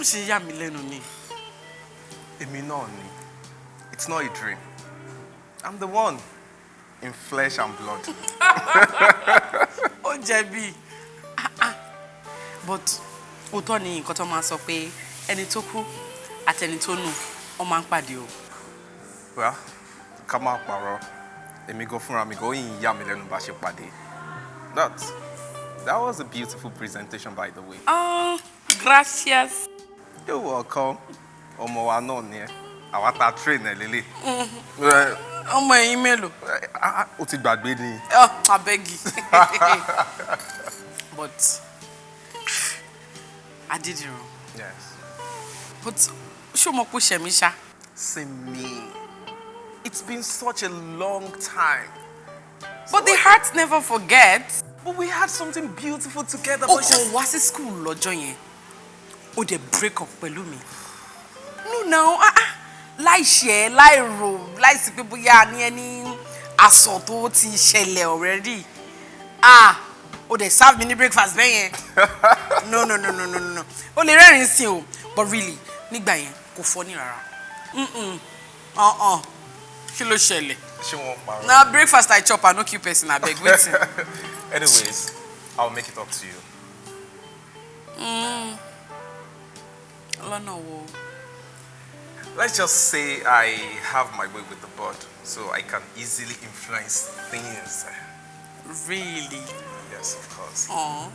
ó ṣe yà mí lẹ́nu ni. èmi náà ni it's not a dream i'm the one in flesh and blood. ó jẹ̀bi Ah, ah. but òótọ́ ni nǹkan tó máa sọ pé ẹni tó kú àtẹni tó nù wọ́n máa ń pàdé o. well ká má parọ́ èmi gan fúnra mi gan ó yìn yà mí lẹ́nu bá ṣe pàdé that that was a beautiful presentation by the way. ah gracias. You're welcome ọmọ wa náà ni ẹ àwa ta train ẹ lélẹ̀. Ọmọ ẹ̀yin mélòó. o ti gbàgbé ni. Oh, abegi. but I did it wrong. yes. But ṣé o mọ̀ pé ó ṣẹ̀ mí ṣá? See me. It's been such a long time. But the heart never forgets. But we had something beautiful together. But kò wá sí school lọ́jọ́ yẹn. O dẹ̀ break up pẹ̀lú mi. No now, ah ah, láì ṣe ẹ́, láì rò, láìsí pé bóyá ní ẹni aṣọ tó ti ṣẹlẹ̀ already. Ah, o dẹ̀ serve mi ní breakfast bẹ́ẹ̀ yẹn. No no no no no no. O lè rẹ́rìn-ín sí o, but really nígbà yẹn kò fọ́ ní rárá. Uh-uh. Kí ló ṣẹlẹ̀? She won't marry. Na breakfast I chop, I no kill person abeg, wetin? Anyways, I'll make it up to you. Lọ́nà wo? Let's just say I have my way with the board, so I can easily influence things. Really? Yes, of course. Oh.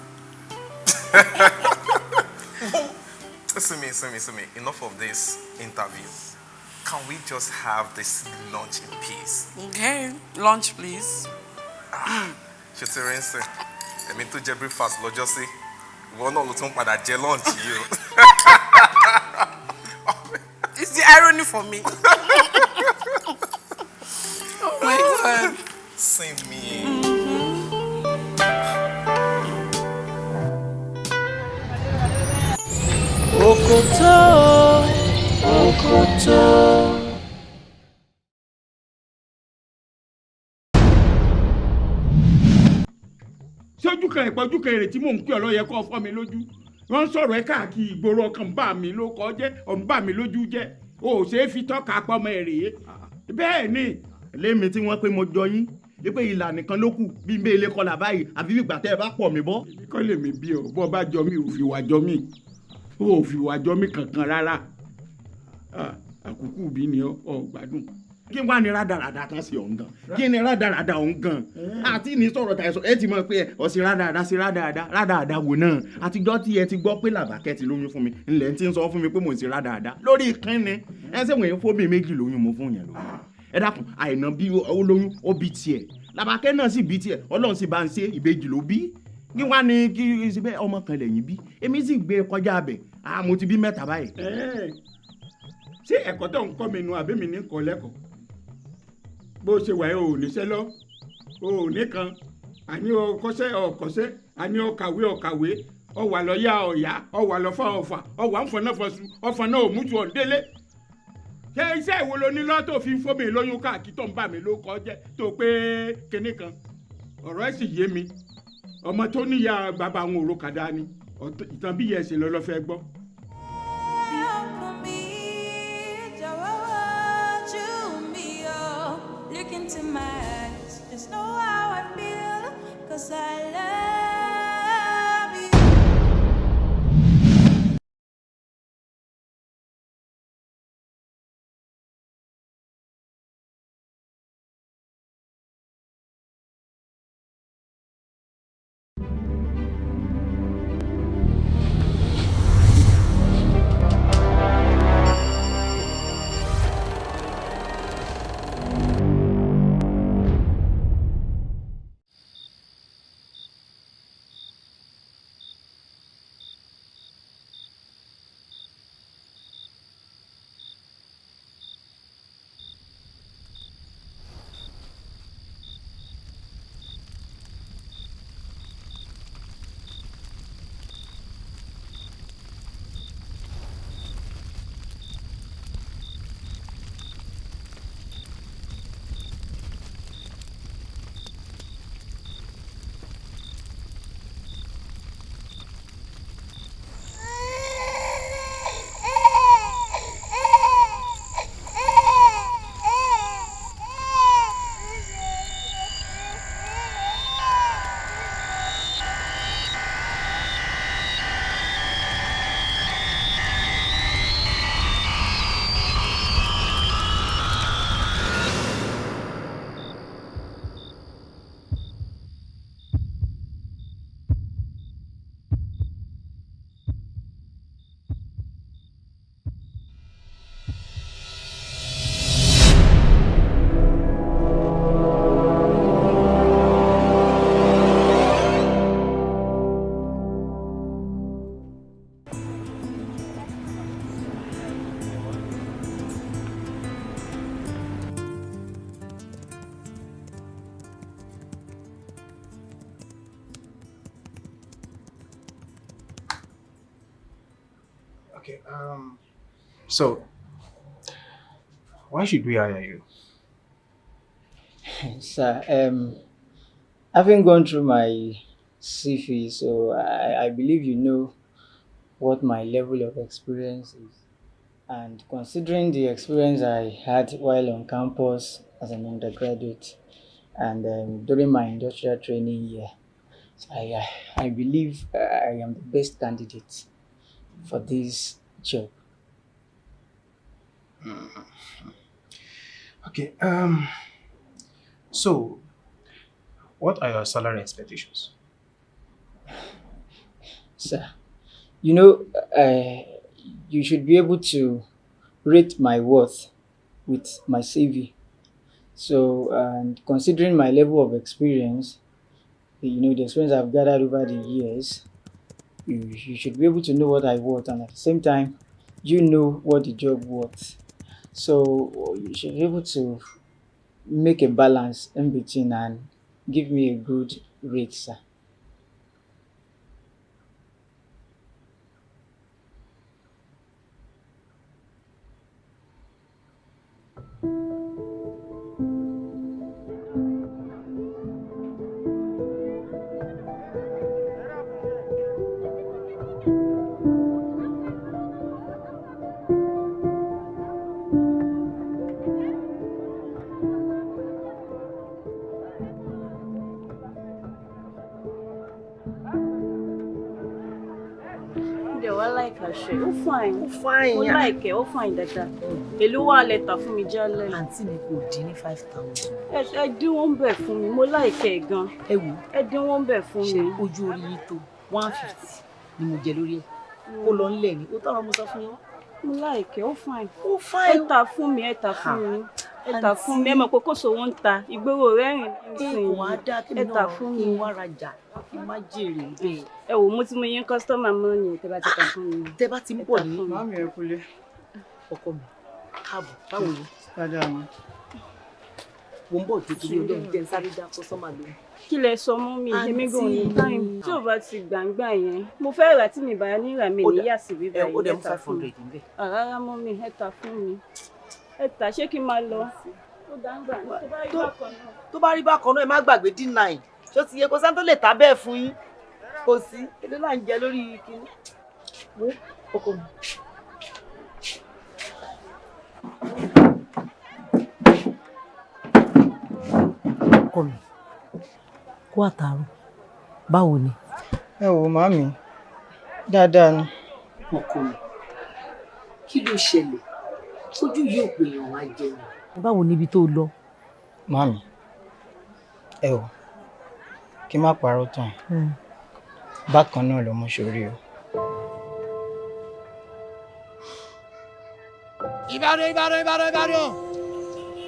Listen me, listen me, listen me. Enough of this interview. Can we just have this lunch in peace? Okay, lunch please. ṣe ti rí ń sìn èmi tó jẹ breakfast lọ́jọ́ sí ìwọ náà ló tún padà jẹ lunch yìí o. It's the irony for me. oh my god. Same me. Òkòtó, òkòtó. Kan ìpọ́jú kan èrè tí mò ń pè ọ́ lọ́yẹ kọ́ fọ́ mi lójú wọ́n ń sọ̀rọ̀ ẹ káàkiri ìgboro ọkàn bá mi ló kọ́ jẹ́ ọ̀n bá mi lójú jẹ́ o ò ṣeé fi tọ́ka pọ́mọ ẹ̀ rèé bẹ́ẹ̀ ni. lémi tí wọ́n pé mo jọ yín wípé ìlà nìkan ló kù bí n bẹ ilé kọlà báyìí àfi bí ìgbà tẹ́ ẹ bá pọ̀ mí bọ́. kọ́ lèmi bí ọ bọ́ bá jọ mí ò fi wà jọ mí ò fi wà jọ mí kankan rárá àkùkù bí ni ọ ọ gbádùn. Kí wàá ní rádaràda kan sí ọ̀hún gan. Kí ni rádaràda ọ̀hún gan. Àti ní sọ̀rọ̀ tàyẹ̀ sọ ẹ ti mọ̀ pé ọ̀sìn rádaràda sí rádaràda rádaràda wò náà. Àtijọ́ tí ẹ ti gbọ́ pé làbákẹ́ ti lóyún fún mi ńlẹ̀ ti ń sọ fún mi pé mò ń ṣe rádaràda. Lórí kínni ẹ ṣe wọ̀nyí fóbi méjì lóyún mo fún yẹn lóyún. Ẹ dákun àìná bí ó lóyún ó bí tiẹ̀. Làbákẹ́ náà sì bí tiẹ̀ ọlọ́run sì bá ń ṣe ìbejì ló bí. Kí wàá ní kí ṣe bẹ́ẹ̀ ọmọ kan lẹ́yìn bí. Èmi sì gbé kọjá abẹ. Mo ti bí mẹ́ta báyìí. Ẹ́ẹ̀, ṣé ẹ̀kọ́ tó ń kọ́ mi nu àbí mi ní kọ́ lẹ́kọ̀ọ́ bó ṣe wà o ò níṣẹ́ lọ. Ò ní kan. Àní o kọ́ṣẹ́ ọ̀kọ́ṣẹ́ àní o kàwé ọ̀kàwé ọwà lọ́yà ọ̀yà ọwà lọ́fà ọ̀fà ọwà ń fọ̀nà fọ̀sù ọ̀fà náà ò mú tu ọ̀ndélé ṣé iṣẹ́ ìwo lo ní lọ́tò fi ń fómi lóyún káàkiri tó ń bà mí ló kọ́ jẹ́? Tó pé kinní kan. Ọ̀rọ̀ ẹ̀ sì yé mi. Ọmọ tó níyà bàbá àwọn òrokàdá ni. Ọ̀tọ̀- ìtàn bí yẹn ṣe lọ lọ́fẹ́ gbọ́. Look into my eyes, just know how I feel, cause I love So, why should we hire you? Sir, um, having gone through my CV, so I, I believe you know what my level of experience is. And considering the experience I had while on campus as an undergraduate and um, during my industrial training year, I, I, I believe I am the best candidate for this job. Okay. Um. So, what are your salary expectations? Sir, you know, uh, you should be able to rate my worth with my CV. So, and considering my level of experience, you know, the experience I've gathered over the years, you, you should be able to know what I worth, and at the same time, you know what the job worth. So, you should be able to make a balance in between and give me a good rate, sir. Ṣe? Ó fine. Ó fine, Ó láìkẹ́, ó fine dáadáa. Èló wà lẹ́tà fún mi jálẹ̀? àǹtí mi kò dín ní five thousand. Ẹ dín wọ́n bẹ̀ fún mi, mo láìkẹ́ gan. ẹ wò Ẹ dín wọ́n bẹ̀ fún ṣe mi. ojú orí yìí tó one fifty ni mo jẹ lórí ẹ ó lọ ńlẹ̀ ni ó tọrọ mo sọ fún yín. Mo láìkẹ́, ó fine. ó fine. Ẹ tà fún mi, ẹ tà fún mi. Ẹ tà fún mi, ẹ mọ̀ pé kò sówó ń ta. Ìgboro rẹ́rìn nísìnyí. kò wá dá kí mi Ẹ tà náà fún mi. wá rajà kí n má jèrè. Ẹ wò mo ti mọ iye kọ́sítọ́mà mọ́ ni tẹ́ bá ti tà fún mi. tẹ bá ti ń bọ̀ ní Màmí ẹ kúlé. ọkọ mi káàbọ̀ báwo ni Dáadáa ni. mo ń bọ̀ tó torí mi jẹ́ sáré dá kọ́sọ́mà lóhùn. kí lẹ sọ mọ́ mi èmi gan ní Àǹtí. táìmù tí ò bá ti gbàǹgbà yẹn mo fẹ́ rà tí mi bá ní rà mí ní dà- yà sí bíbá yìí dẹ̀ mú ẹ tà five fún mi àrárá mọ́ mi ẹ tà fún mi ẹ tà ṣé kí n máa lọ. tó bá rí bákan náà. ẹ má gbàgbé d nine ṣó ti yẹ kó sáńtó lè ta bẹ́ẹ̀ fún yín kò sí èdè là ń jẹ lórí kinní. wo ọkọ mi. ọkọ mi kó àtàrò báwo ni. Ẹ wò màmí, dáadáa ni. ọkọ mi kí ló ṣẹlẹ̀ tójú yóò pè yàn wá jẹun. báwo níbi tó lọ. Màmí, ẹ wò, kí n má parọ́ tán. Bákan náà ló mú sórí o. Ìbàdàn Ìbàdàn Ìbàdàn Ìbàdàn.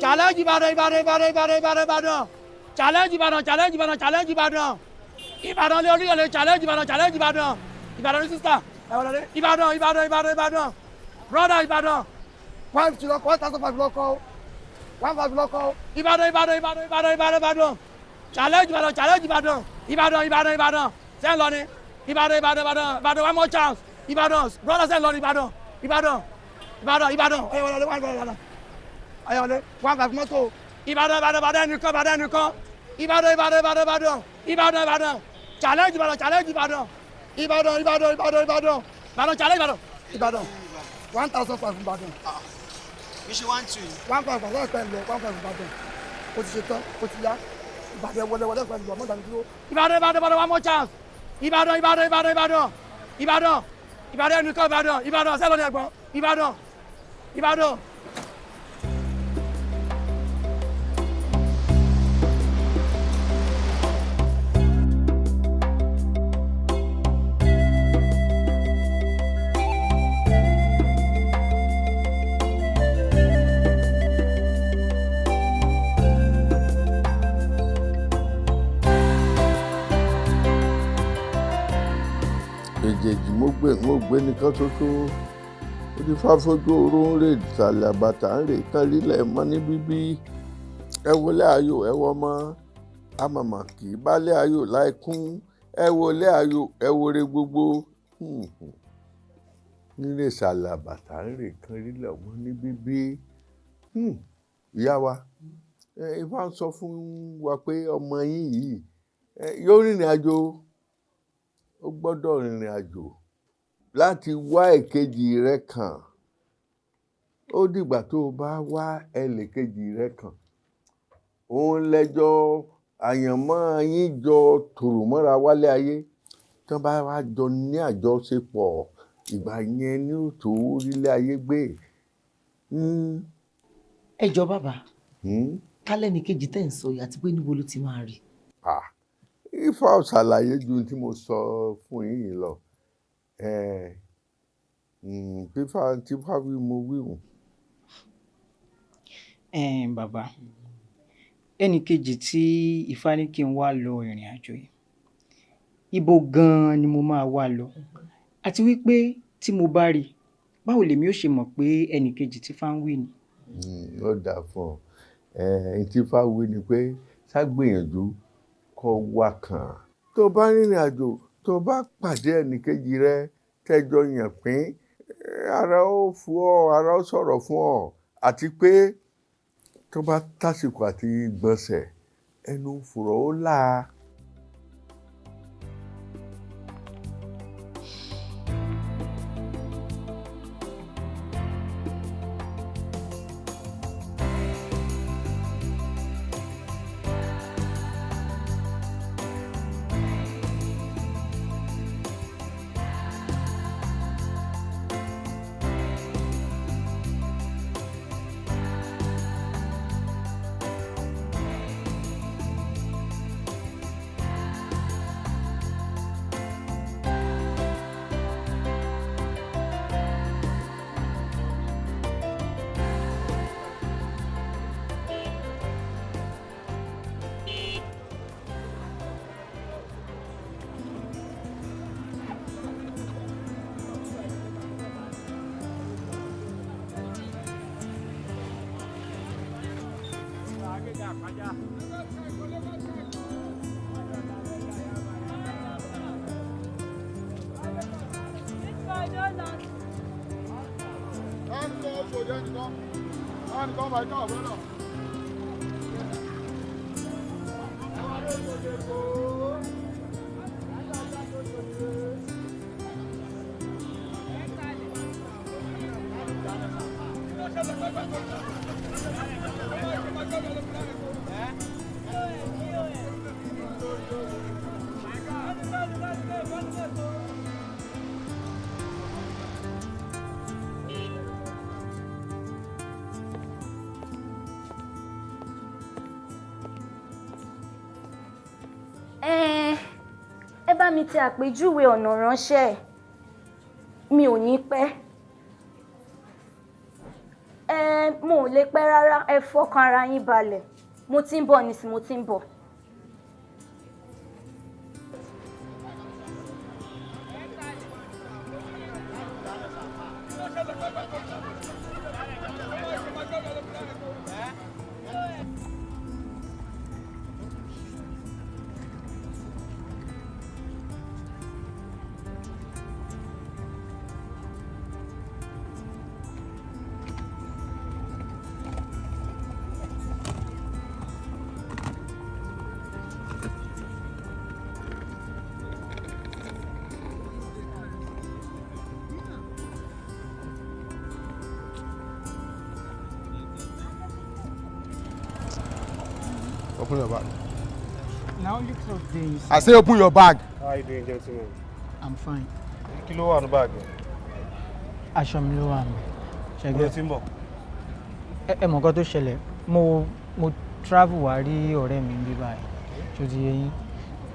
Challenge Ìbàdàn Ìbàdàn Ìbàdàn Ìbàdàn Ìbàdàn Ìbàdàn. Challenge Ìbàdàn challenge Ìbàdàn challenge Ìbàdàn. Ìbàdàn lé oníyànlé challenge Ìbàdàn challenge Ìbàdàn. Ìbàdàn ní sísá Ìbàdàn Ìbàdàn Ìbàdàn Ìbàdàn. Brother Ìbàdàn one fifty lọkọ one thousand five lọkọ one five lọkọ Ìbàdàn Ìbàdàn Ìbàdàn Ìbàdàn Ìbàdàn Ìbàdàn challenge Ìbàdàn challenge Ìbàdàn Ìbàdàn Ìbàdàn Ìbàdàn sẹ́ń lọ ni Ìbàdàn Ìbàdàn Ìbàdàn Ìbàdàn one more chance Ìbàdàn brother sẹ́ń lọ ni Ìbàdàn Ìbàdàn ìbàdàn ìbàdàn ọyọ wọlé wọlé wọlé wọlé ọyọ wọlé wọn fà fún mọ́tò ìbàdàn ìbàdàn ìbàdàn ẹnìkan ìbàdàn ẹnìkan ìbàdàn ìbàdàn ìbàdàn ìbàdàn ìbàdàn ìbàdàn challenge ìbàdàn challenge ìbàdàn ìbàdàn ìbàdàn ìbàdàn ìbàdàn ìbàdàn challenge ìbàdàn ìbàdàn one thousand five ìbàdàn. Mi ṣe one two. one five five five lọ one five ìbàdàn o ti ṣe tán o ti yá ìbàdàn wọlé wọlé ìbàdàn ìbàdàn mọ́tàn dúró. ìbàdàn ìbàdàn ìbàdàn one more chance ìbàdàn ìbàdàn ìbàdàn ìbàdàn ìbàdàn ìbàdàn ẹnìkan ìbàdàn ìbàdàn sẹ́lọ̀ ní ẹ̀gbọ́n ìbàdàn ìbàdàn. Èjèèjì mo gbé mo gbé nìkan ṣoṣo. Fáfojú oró ń rè ìsàlẹ̀ àbàtà ń rè tán lílẹ̀ mọ́ ní bíbí. Ẹ wọlé ayò ẹ wọ mọ́ amọ̀mọ̀ kì í bálé ayò láì kún. Ẹ wọlé ayò ẹ wọre gbogbo. Hmm, hmm. nílé ìsàlẹ̀ àbàtà ń rè kan rílẹ̀ ọmọ ní bíbí. Hmm, ìyá wa ifá ń sọ fún wa pé ọmọ yín yìí yóò rìnrìn àjò ó gbọ́dọ̀ rìnrìn àjò láti wá èkejì rẹ kàn ó dìgbà tó o bá wá ẹlẹ́kejì rẹ kàn òun lẹ́jọ́ àyànmọ́ yín jọ tòrò mọ́ra wálé ayé tí wọ́n bá wá jọ ní àjọṣepọ̀ ìgbà yẹn ní òtò orílẹ̀ ayé gbé. Hmm, ẹ jọ bàbá hmm. kálẹ̀ ní kejì tẹ̀ ń sọ yìí àti pé níbo ló ti máa rí. Ifá ò ṣàlàyé ju tí mo sọ fún yín lọ fífá tífá wí mo wí hùn. ẹ̀ẹ́n bàbá ẹnì kejì tí ifá ní kí n wá lọ ìrìn àjò yìí ibo gan-an ni mo máa wá lọ àti wípé tí mo bá rí báwo lèmi ó ṣe mọ̀ pé ẹnì kejì tí fá ń wí ni. Mm, ó dáa fún ọ ẹ̀ẹ́n tífá wí ni pé ṣàgbìyànjú kó wá kàn. Tó bá rìnrìn àjò tó bá pàdé ẹnìkejì rẹ tẹjọ yàn pín ara ó fún ọ ara ó sọ̀rọ̀ fún ọ. Àti pé tó bá tásìkò àti gbọ̀nsẹ̀ ẹnu fùrọ̀ ó là mi tẹ àpèjúwe ọ̀nà ránṣẹ́. Mi ò ní pẹ́. Ẹ mo ò lè pẹ́ rárá. Ẹ fọkàn ara yín balẹ̀. Mo ti ń bọ̀ nísìnyí mo ti ń bọ̀. I say open your bag. How are you doing, gentlemen? I'm fine. Kí ló wà ní báàgì? aṣọ mi ló wà mí. Mo lè ti ń bọ̀. ẹ ẹ mọ̀ nǹkan tó ṣẹlẹ̀ mo mo travel wá rí ọ̀rẹ́ mi bí báyìí tó ti yé yín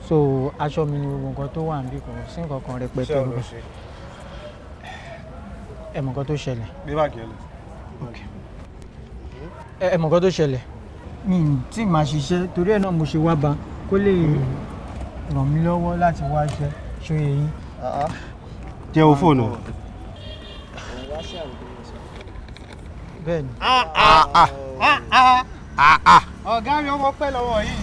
so aṣọ mi ni gbogbo nǹkan tó wà níbí kò sí nǹkan kan rẹpẹtẹ Iṣẹ́ ò lọ ṣe. ẹ mọ̀ nǹkan tó ṣẹlẹ̀ Gbé báàgì ẹ lọ. ẹ mọ̀ nǹkan tó ṣẹlẹ̀ mi ì tí màá ṣiṣẹ́ torí ẹ̀ náà mo ṣe wá ba kó lè ràn mí lọ́wọ́ láti wá iṣẹ́ ṣóye yín. Jẹ́ wo fóònù ẹ. bẹ́ẹ̀ ni. ọ̀gá mi ọmọ pẹ́ lọ́wọ́ yìí.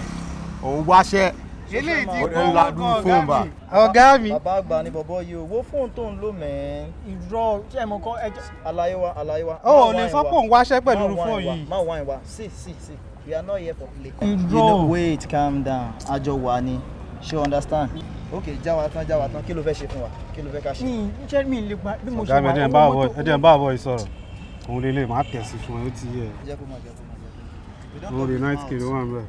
òun wáṣẹ́ eléyìí tí Ó kò ń ladú wọ́n fóònù bá. ọ̀gá mi. bàbá àgbà ni bọ̀bọ̀ yìí o wo fóònù tó ń lò mẹ́ẹ́n. irọ́ ṣé mo kọ́ ẹjọ́. àlàyé wa àlàyé wa. Ó ò lè sọ pé òun wáṣẹ́ pẹ̀lú irú fóònù yìí. má wáìn wa see see see we are not here for play. Irọ́. you know wait calm down àjọ wà ni ṣé o understand. ok já wa tán já wa tán kí ló fẹ́ ṣe fún wa kí ló fẹ́ ká ṣe. mi iṣẹ́ mi lè gba bí mo ṣe wà bá àbọ̀ ẹ̀dẹ̀ ń bá àbọ̀ yìí sọ̀rọ̀ òun lè lè máa tẹ̀sí fún ẹ ó ti yẹ jẹ́ kó máa jẹ́ kó máa jẹ́ kó lè night wà ń bẹ̀.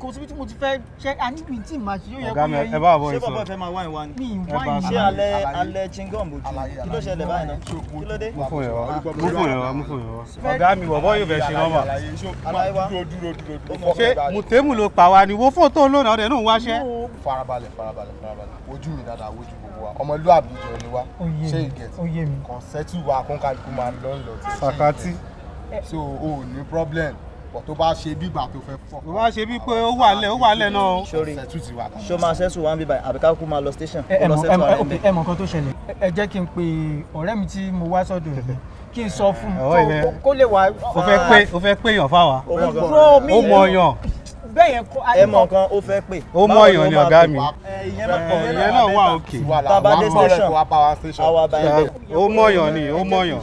Kò síbi tí mo ti fẹ́ ṣe àníbi tí màá ṣe yóò yẹ kó mi, yẹ yín. ṣé sọ̀rọ̀ fẹ́ máa wáìn wa ni. mi mi. ṣé alẹ́ alẹ́ chingom bójú kí ló ṣẹlẹ̀ báyìí náà kí ló dé. mú fún yẹn wá mú fún yẹn wá mú fún yẹn wá. ọ̀gá mi bọ̀bọ̀ yóò fẹ́ ṣe nọ́mbà. ṣé mùtẹ́mù ló pa wa ni wo fóònù tó lónìí ọ̀dẹ̀ náà ń wáṣẹ́. farabalẹ̀ farabalẹ̀ farabalẹ̀ ojú mi dáadáa wojú gbogbo wa ọmọlúwàbí jọ ni wa ṣé mi, ìgẹ̀t ó yé mi. kàn sẹ́tù wa kálukú máa ń lọ tí Sàkátì. so o ní problem bọ̀ tó bá ṣe bí ìgbà tó fẹ́ fọ́. tó bá ṣe bí pé ó wà lẹ̀ ó wà lẹ̀ náà o. wà. ṣó máa ṣẹ́sù wá ń bí báyìí àbí ká kú máa lọ station ẹ mọ nǹkan tó ṣẹlẹ̀ Ẹ- jẹ́ kí n pe ọ̀rẹ́ mi tí mo wá sọ́dọ̀ ẹ̀ kí n sọ fún un kó- lè wá. o fẹ́ pé o fẹ́ pé èèyàn fáwa. Ó mọ̀ bẹ́ẹ̀ yẹn kọ́ ẹ mọ nǹkan ó fẹ́ pè. ó mọ ọyàn ni ọ̀gá mi. Ẹ, ìyẹn náà wà òkè. tá a bá dé station àwa bá yẹn ó mọ ọyàn ni ó mọ ọyàn.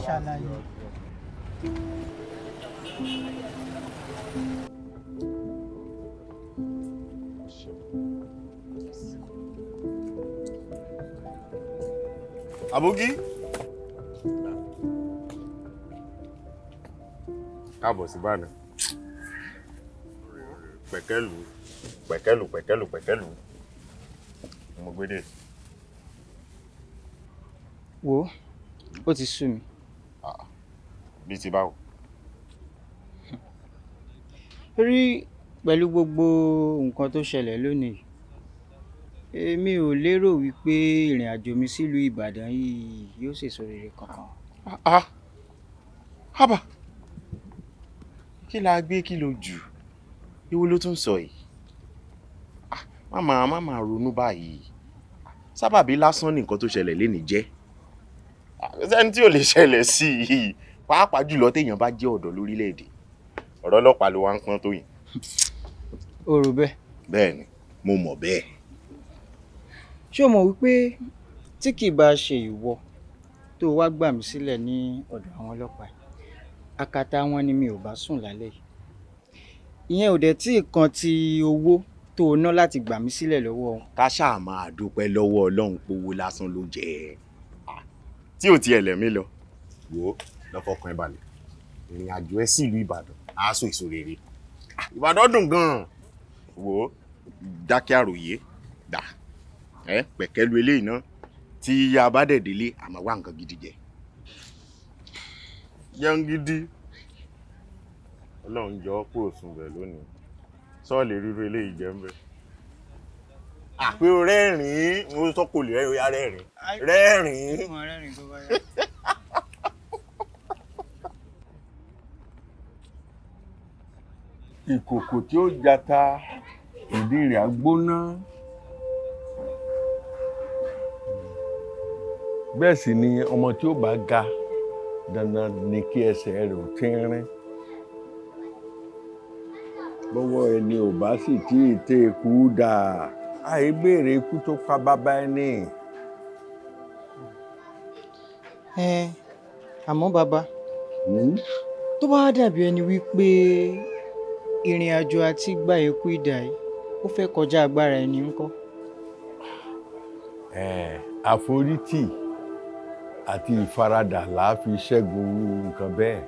Àbógí. káàbọ̀ sí bàánà pẹ̀kẹ́lù pẹ̀kẹ́lù pẹ̀kẹ́lù pẹ̀kẹ́lù mo gbé dé. wo ó ti sú mi. bí ti báwo. rí pẹ̀lú gbogbo nǹkan tó ṣẹlẹ̀ lónìí èmi ò lérò wípé ìrìn àjò mi sílùú ìbàdàn yìí yóò ṣèso rere kankan. ah haba kí la gbé kí ló jù ewu ló tún sọ yìí Ah, má máa má máa ronú báyìí sábàbí lásán ní nǹkan tó ṣẹlẹ̀ lénìí jẹ́ Ah, sẹ́ni tí ò lè ṣẹlẹ̀ sí i pàápàá jùlọ téèyàn bá jẹ́ ọ̀dọ́ lórílẹ̀‐èdè ọ̀rọ̀ ọlọ́pàá ló wá ń pọ́n tó yìí. o rò bẹ́ẹ̀. bẹ́ẹ̀ ni mo mọ̀ bẹ́ẹ̀. Ṣé o mọ̀ wípé tí kì í bá ṣe ìwọ tó wá gbà mí sílẹ̀ ní ọ̀dọ̀ àwọn ọlọ́pàá akátá wọn ni mi ò bá sùn lálẹ́ yìí. Ìyẹn ò dẹ̀ tí kan ti owó tó o ná láti gbà mí sílẹ̀ lọ́wọ́ ká ṣáà máa dúpẹ́ lọ́wọ́ ọlọ́run pówó lásán ló jẹ́ ẹ́. Tí ò tiẹ̀ lẹ̀mí lọ. Ó lọ́fọ̀ọ́kan ẹ balẹ̀. Ìrìn àjò ẹ sí ìlú ìbàdàn so èso ìbàdàn dùn gan-an. Ó dákẹ́ àròyé ẹ pẹ̀kẹ́lu eléyìí náà tí a bá dẹ̀ délé àmọ́ wá nǹkan gidi jẹ. Jẹun gidi. Ọlọ́run jọ ọ́ kúrò sùn bẹ̀ lónìí. Sọ́ọ̀lì ríro eléyìí jẹ́ ń bẹ̀. Àpé o rẹ́rìn-ín mo sọ kò lè rẹ́rìn-ín. Rẹ́rìn-ín. Rẹ́rìn-ín. ìkòkò tí ó jata ìdí rẹ̀ á gbóná. Bẹ́ẹ̀ sì ni ọmọ tí ó bá ga dandan ni kí ẹsẹ̀ rẹ̀ ò tínrín. bọ́wọ́ ẹni ò bá sì tí ì tẹ ikú dà àìbéèrè ikú tó pa bàbá ẹni. ẹ àmọ́ bàbá tó bá dàbí ẹni wípé ìrìn àjò àti gba ikú ìdà yìí ó fẹ́ kọjá agbára ẹni ńkọ́. Eh, àforítì àti ìfaradà á fi ṣẹ́gun nǹkan bẹ́ẹ̀.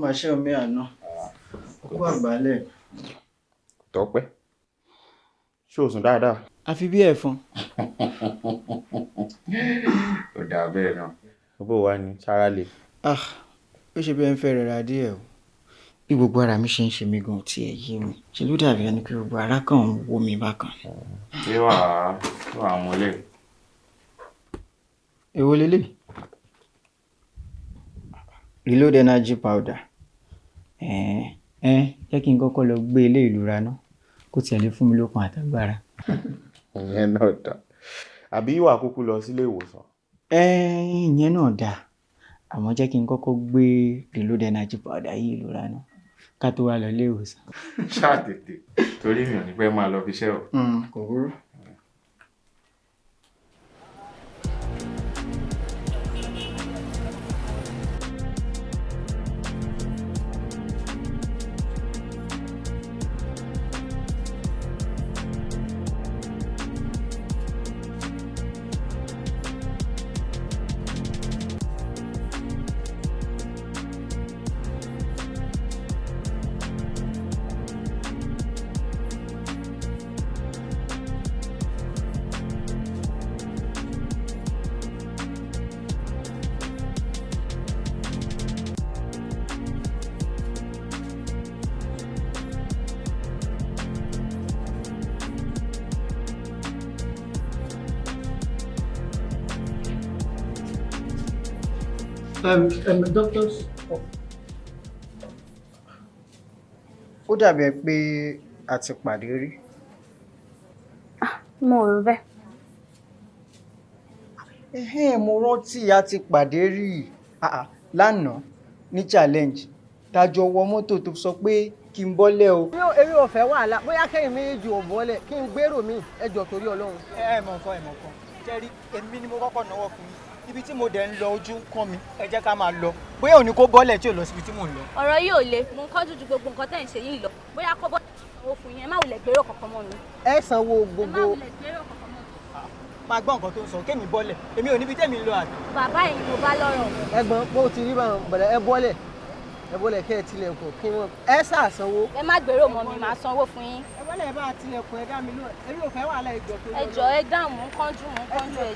Máa ṣe omi àná kó àgbálẹ̀. tọ́pẹ́ ṣé o sùn dáadáa. àfi bí ẹ̀fọn. ó dáa bẹ́ẹ̀ náà bó wà ní sára lè. ah ó ṣe bẹ́ẹ̀ ń fẹ́ rẹra díẹ̀ o bí gbogbo ara mi ṣe ń ṣe mí gan tí ẹ yé mi ṣe ló dàbí ẹni pé gbogbo ara kan ń wó mi bákan. ṣé wàá wàá múlẹ̀. èwo lélẹ̀ reload energy powder ẹ̀ẹ́n jẹ́ kí n kọ́kọ́ lọ gbé ilé ìlú ra ná kó tiẹ̀ lè fún mi lókun àtàgbára. ìyẹn náà dá àbí ìwà kúkú lọ sílé ìwòsàn. ẹ̀ẹ́n ìyẹn náà dáa àmọ́ jẹ́ kí n kọ́kọ́ gbé reload energy powder yìí ìlú ra ná ká tó wá lọ ilé ìwòsàn. ṣáà tètè torí mi ò ní pẹ́ máa lọ fi iṣẹ́ o. kò burú. Um, um, doctors. ó dàbí ẹ pé a ti pàdé rí. mo rò bẹ́ẹ̀. Ẹhẹ́n, mo rántí a ti pàdé rí Ah, ah, lánàá ní challenge tájọ wọ mọ́tò tó sọ pé kí n bọ́lẹ̀ o. eré ọ̀fẹ́ wàhálà bóyá kẹ́yìn méjì ò bọ́lẹ̀ kí n gbèrò mi ẹjọ́ torí ọlọ́run. ẹ ẹ mọ̀ nǹkan ẹ mọ̀ nǹkan jẹ́rí èmi ni mo kọ́kọ́ náwó fún yín ibi tí mo dẹ̀ ń lọ ojú ń kàn mí ẹ jẹ́ ká máa lọ. Bóyá òní kó bọ́lẹ̀ tí ò lọ síbi tí mò ń lọ. ọ̀rọ̀ yìí ò le. Mo ń kọ́jú ju gbogbo nǹkan tẹ̀ ń ṣe yìí lọ. Bóyá kọ́ bọ́ owó fún yín. Ẹ má wulẹ̀ gbèrò kankan mọ́ mi. ẹ sanwó ẹ má gbogbo. wulẹ̀ gbèrò kankan mọ́ mi. máa gbọ́ nǹkan tó ń sọ. Kémi bọ́lẹ̀. Èmi ò níbi tẹ́mi ń lọ àbí. bàbá yìí mo bá lọ́rọ̀. Ẹ̀gbọ́n bó ti rí báwọn bẹ̀rẹ̀ ẹ bọ́lẹ̀. Ẹ bọ́lẹ̀ kẹ́ ẹ tilẹ̀kùn kí wọ́n ẹ ṣàṣanwó. ẹ má gbèrò mọ́ mi màá sanwó fún yín. ẹ bọ́lẹ̀ bá tilẹ̀kùn ẹ dá mi lóhùn. Eré ọ̀fẹ́ wàhálà ẹjọ́ tó ẹ jọ̀ọ́ ẹ dáhùn. Mò ń kánjú mò ń kánjú ẹ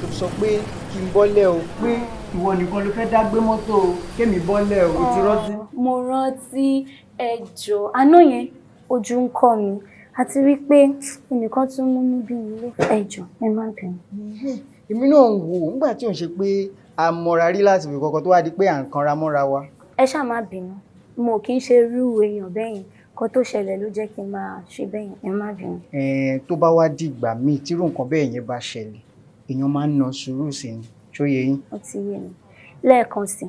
tó sọ pé kí n bọ́lẹ̀ o pé ìwọ nìkan ló fẹ́ dá gbé mọ́tò o kémi bọ́lẹ̀ o ti rántí. mo rántí ẹjọ́ àná yẹn ojú ń kọ́ mi àti wípé ẹnìkan tún múnú bí mi lé ẹjọ́ ẹ má bínú. èmi náà ń wò ó nígbà tí ò ń ṣe pé a mọra rí láti fi kọ́kọ́ tó wá di pé à ń kanra mọ́ra wa. ẹ ṣáà má bínú mo kì í ṣe irú èèyàn bẹ́yìn kan tó ṣẹlẹ̀ ló jẹ́ kí n máa ṣe bẹ́yìn ẹ má bínú. Tó bá wá dìgbà míì tírú nǹkan bẹ́ẹ̀ yẹn bá ṣẹlẹ̀ èèyàn máa ń na sùúrù sí ni ṣó yẹ yín. ó ti yé mi lẹ́ẹ̀kan sí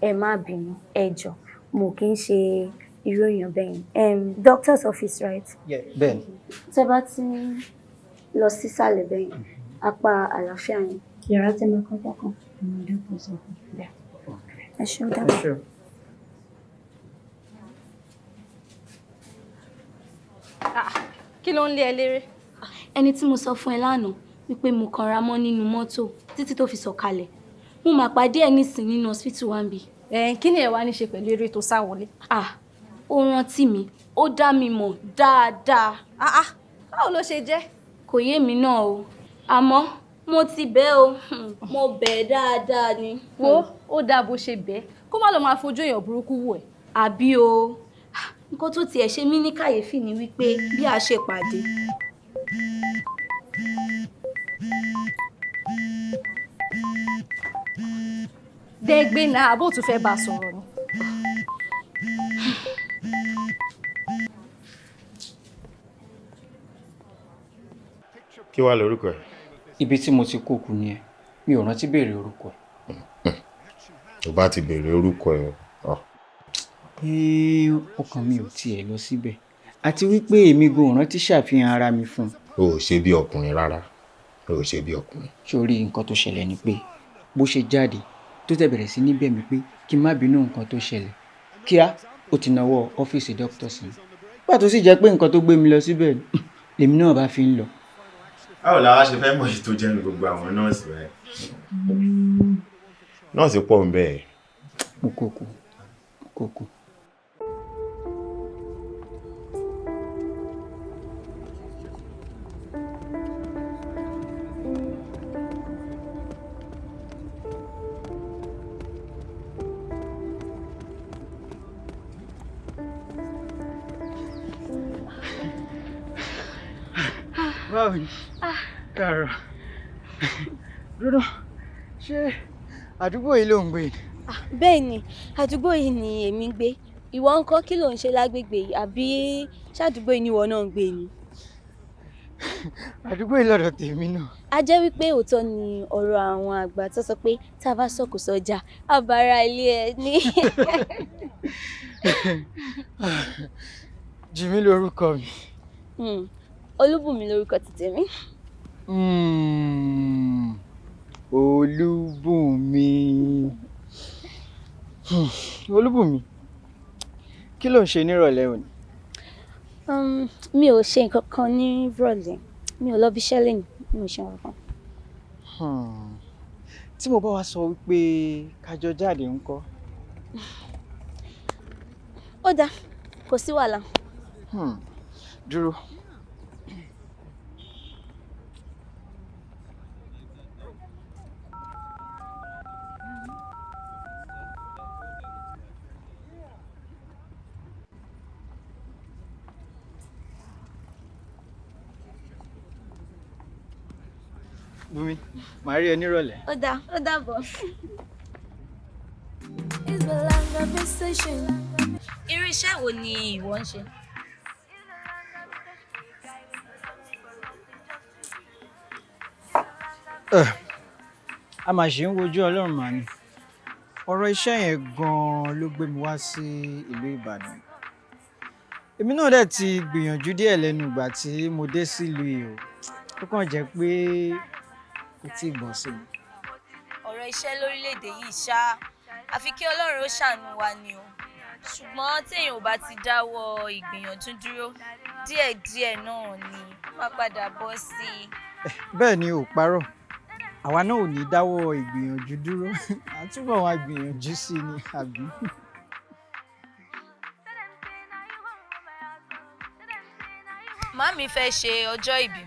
ẹ má bínú ẹ jọ̀ọ́ mo kì í ṣe irú èèyàn um, doctor's office right. bẹ́ẹ̀ ni. tẹ bá ti lọ sísàlẹ̀ bẹ́yìn apá àlàáfíà yẹn yàrá tẹ máa kọjá kan bẹ́ẹ̀. ẹ ṣe ó dábàá. Kí ló ń lé ẹ léré. ẹni tí mo sọ fún ẹ lánàá wípé mo kanra mọ́ nínú mọ́tò títí tó fi sọ̀kalẹ̀ mo mà pàdé ẹ nísìn nínú hospital wa ń bì. ẹ kí ni ẹ wá ní ṣe pẹ̀lú eré tó sá wọlé. ah ó rántí mi ó dá mi mọ̀ dáadáa. ah ah báwo ló ṣe jẹ́. kò yé mi náà o àmọ́ mo ti bẹ̀ o hmm, mo bẹ̀ dáadáa ni. wo ó dáa bó ṣe bẹ́ẹ̀ kó má lọ máa fojú èèyàn burúkú wò ẹ́. àbí o Ah, nǹkan tó tiẹ̀ ṣe mí ní kàyéfì ni wípé bí a ṣe pàdé. dẹ́gbẹ́ náà àbó tún fẹ́ bá a sọ̀rọ̀ ni. kí wàá lórúkọ ẹ. ibi tí mo ti kó kù nìyẹn mi ò rántí béèrè orúkọ ẹ. tó bá ti béèrè orúkọ ẹ ọ. Ẹ́ẹ́, ọkàn mi ò tiẹ̀ lọ síbẹ̀ àti wípé èmi gan rántí ṣàfihàn ara mi fún un. o ò ṣe bí ọkùnrin rárá o ò ṣe bí ọkùnrin. sórí nǹkan tó ṣẹlẹ̀ ni pé bó ṣe jáde tó tẹ̀ bẹ̀rẹ̀ sí ní bẹ̀ mí pé kí n má bínú nǹkan tó ṣẹlẹ̀ kíá ó ti nawọ́ ọ́fíìsì dókítà sí mi pàtó sì jẹ́ pé nǹkan tó gbé mi lọ síbẹ̀ lèmi náà bá fi ń lọ. báwo la wá ṣe fẹ́ mọ̀ tó jẹ́nu gbogbo àwọn nọ́ọ̀sì rẹ̀ nọ́ọ̀sì pọ̀ ń bẹ́ẹ̀. mo kò kú mo kò àdúgbò yìí ló ń gbé ni. bẹ́ẹ̀ ni àdúgbò yìí ni èmi ń gbé ìwọ ń kọ́ kí ló ń ṣe lágbègbè yìí àbí ṣàdúgbò yìí ni ìwọ náà ń gbé ni. àdúgbò yìí lọ́dọ̀ tèmi náà. a jẹ́ wípé òótọ́ ni ọ̀rọ̀ àwọn àgbà tó sọ pé tá a bá sọ̀kò sọ́jà àbára ilé ẹ ní. jìmí lórúkọ mi. Hmm, olúbùnmi lórúkọ ti tèmi. Mm, olúbùnmi olúbùnmi kí ló ń ṣe nírọ̀lẹ́ òní. Um, mi ò ṣe nǹkan kan ní ìrọ̀lẹ́ mi ò lọ bí iṣẹ́ lẹ́nu mi ò ṣe nǹkan kan. Hmm, tí mo bá wá sọ wípé kájọ jáde ńkọ́. ó dáa kò sí wàhálà. Hmm, dúró. Bùnmi, màá rí ẹ nírọ̀lẹ́. ó dáa ó dàbọ̀. irú iṣẹ́ wo ni ìwọ ń ṣe? Eh, a mà ṣe ń wojú ọlọ́run mà ni ọ̀rọ̀ iṣẹ́ yẹn gan-an ló gbé mi wá sí ìlú ìbàdàn èmi náà dẹ̀ ti gbìyànjú díẹ̀ lẹ́nu ìgbà tí mo dé sílùú yìí o ó kàn jẹ́ pé kò tí ì bọ̀ sí mi. ọ̀rọ̀ iṣẹ́ lórílẹ̀‐èdè yìí ṣá àfi kí ọlọ́run ó ṣàánú wa ni o ṣùgbọ́n téèyàn ò bá ti dáwọ́ ìgbìyànjú dúró díẹ̀díẹ̀ náà ni wọ́n padà bọ́ sí i. bẹ́ẹ̀ ni ò parọ́ àwa náà ò ní dáwọ́ ìgbìyànjú dúró àtúbọ̀ wá gbìyànjú sí i ni àbí. màámi fẹ́ ṣe ọjọ́ ìbí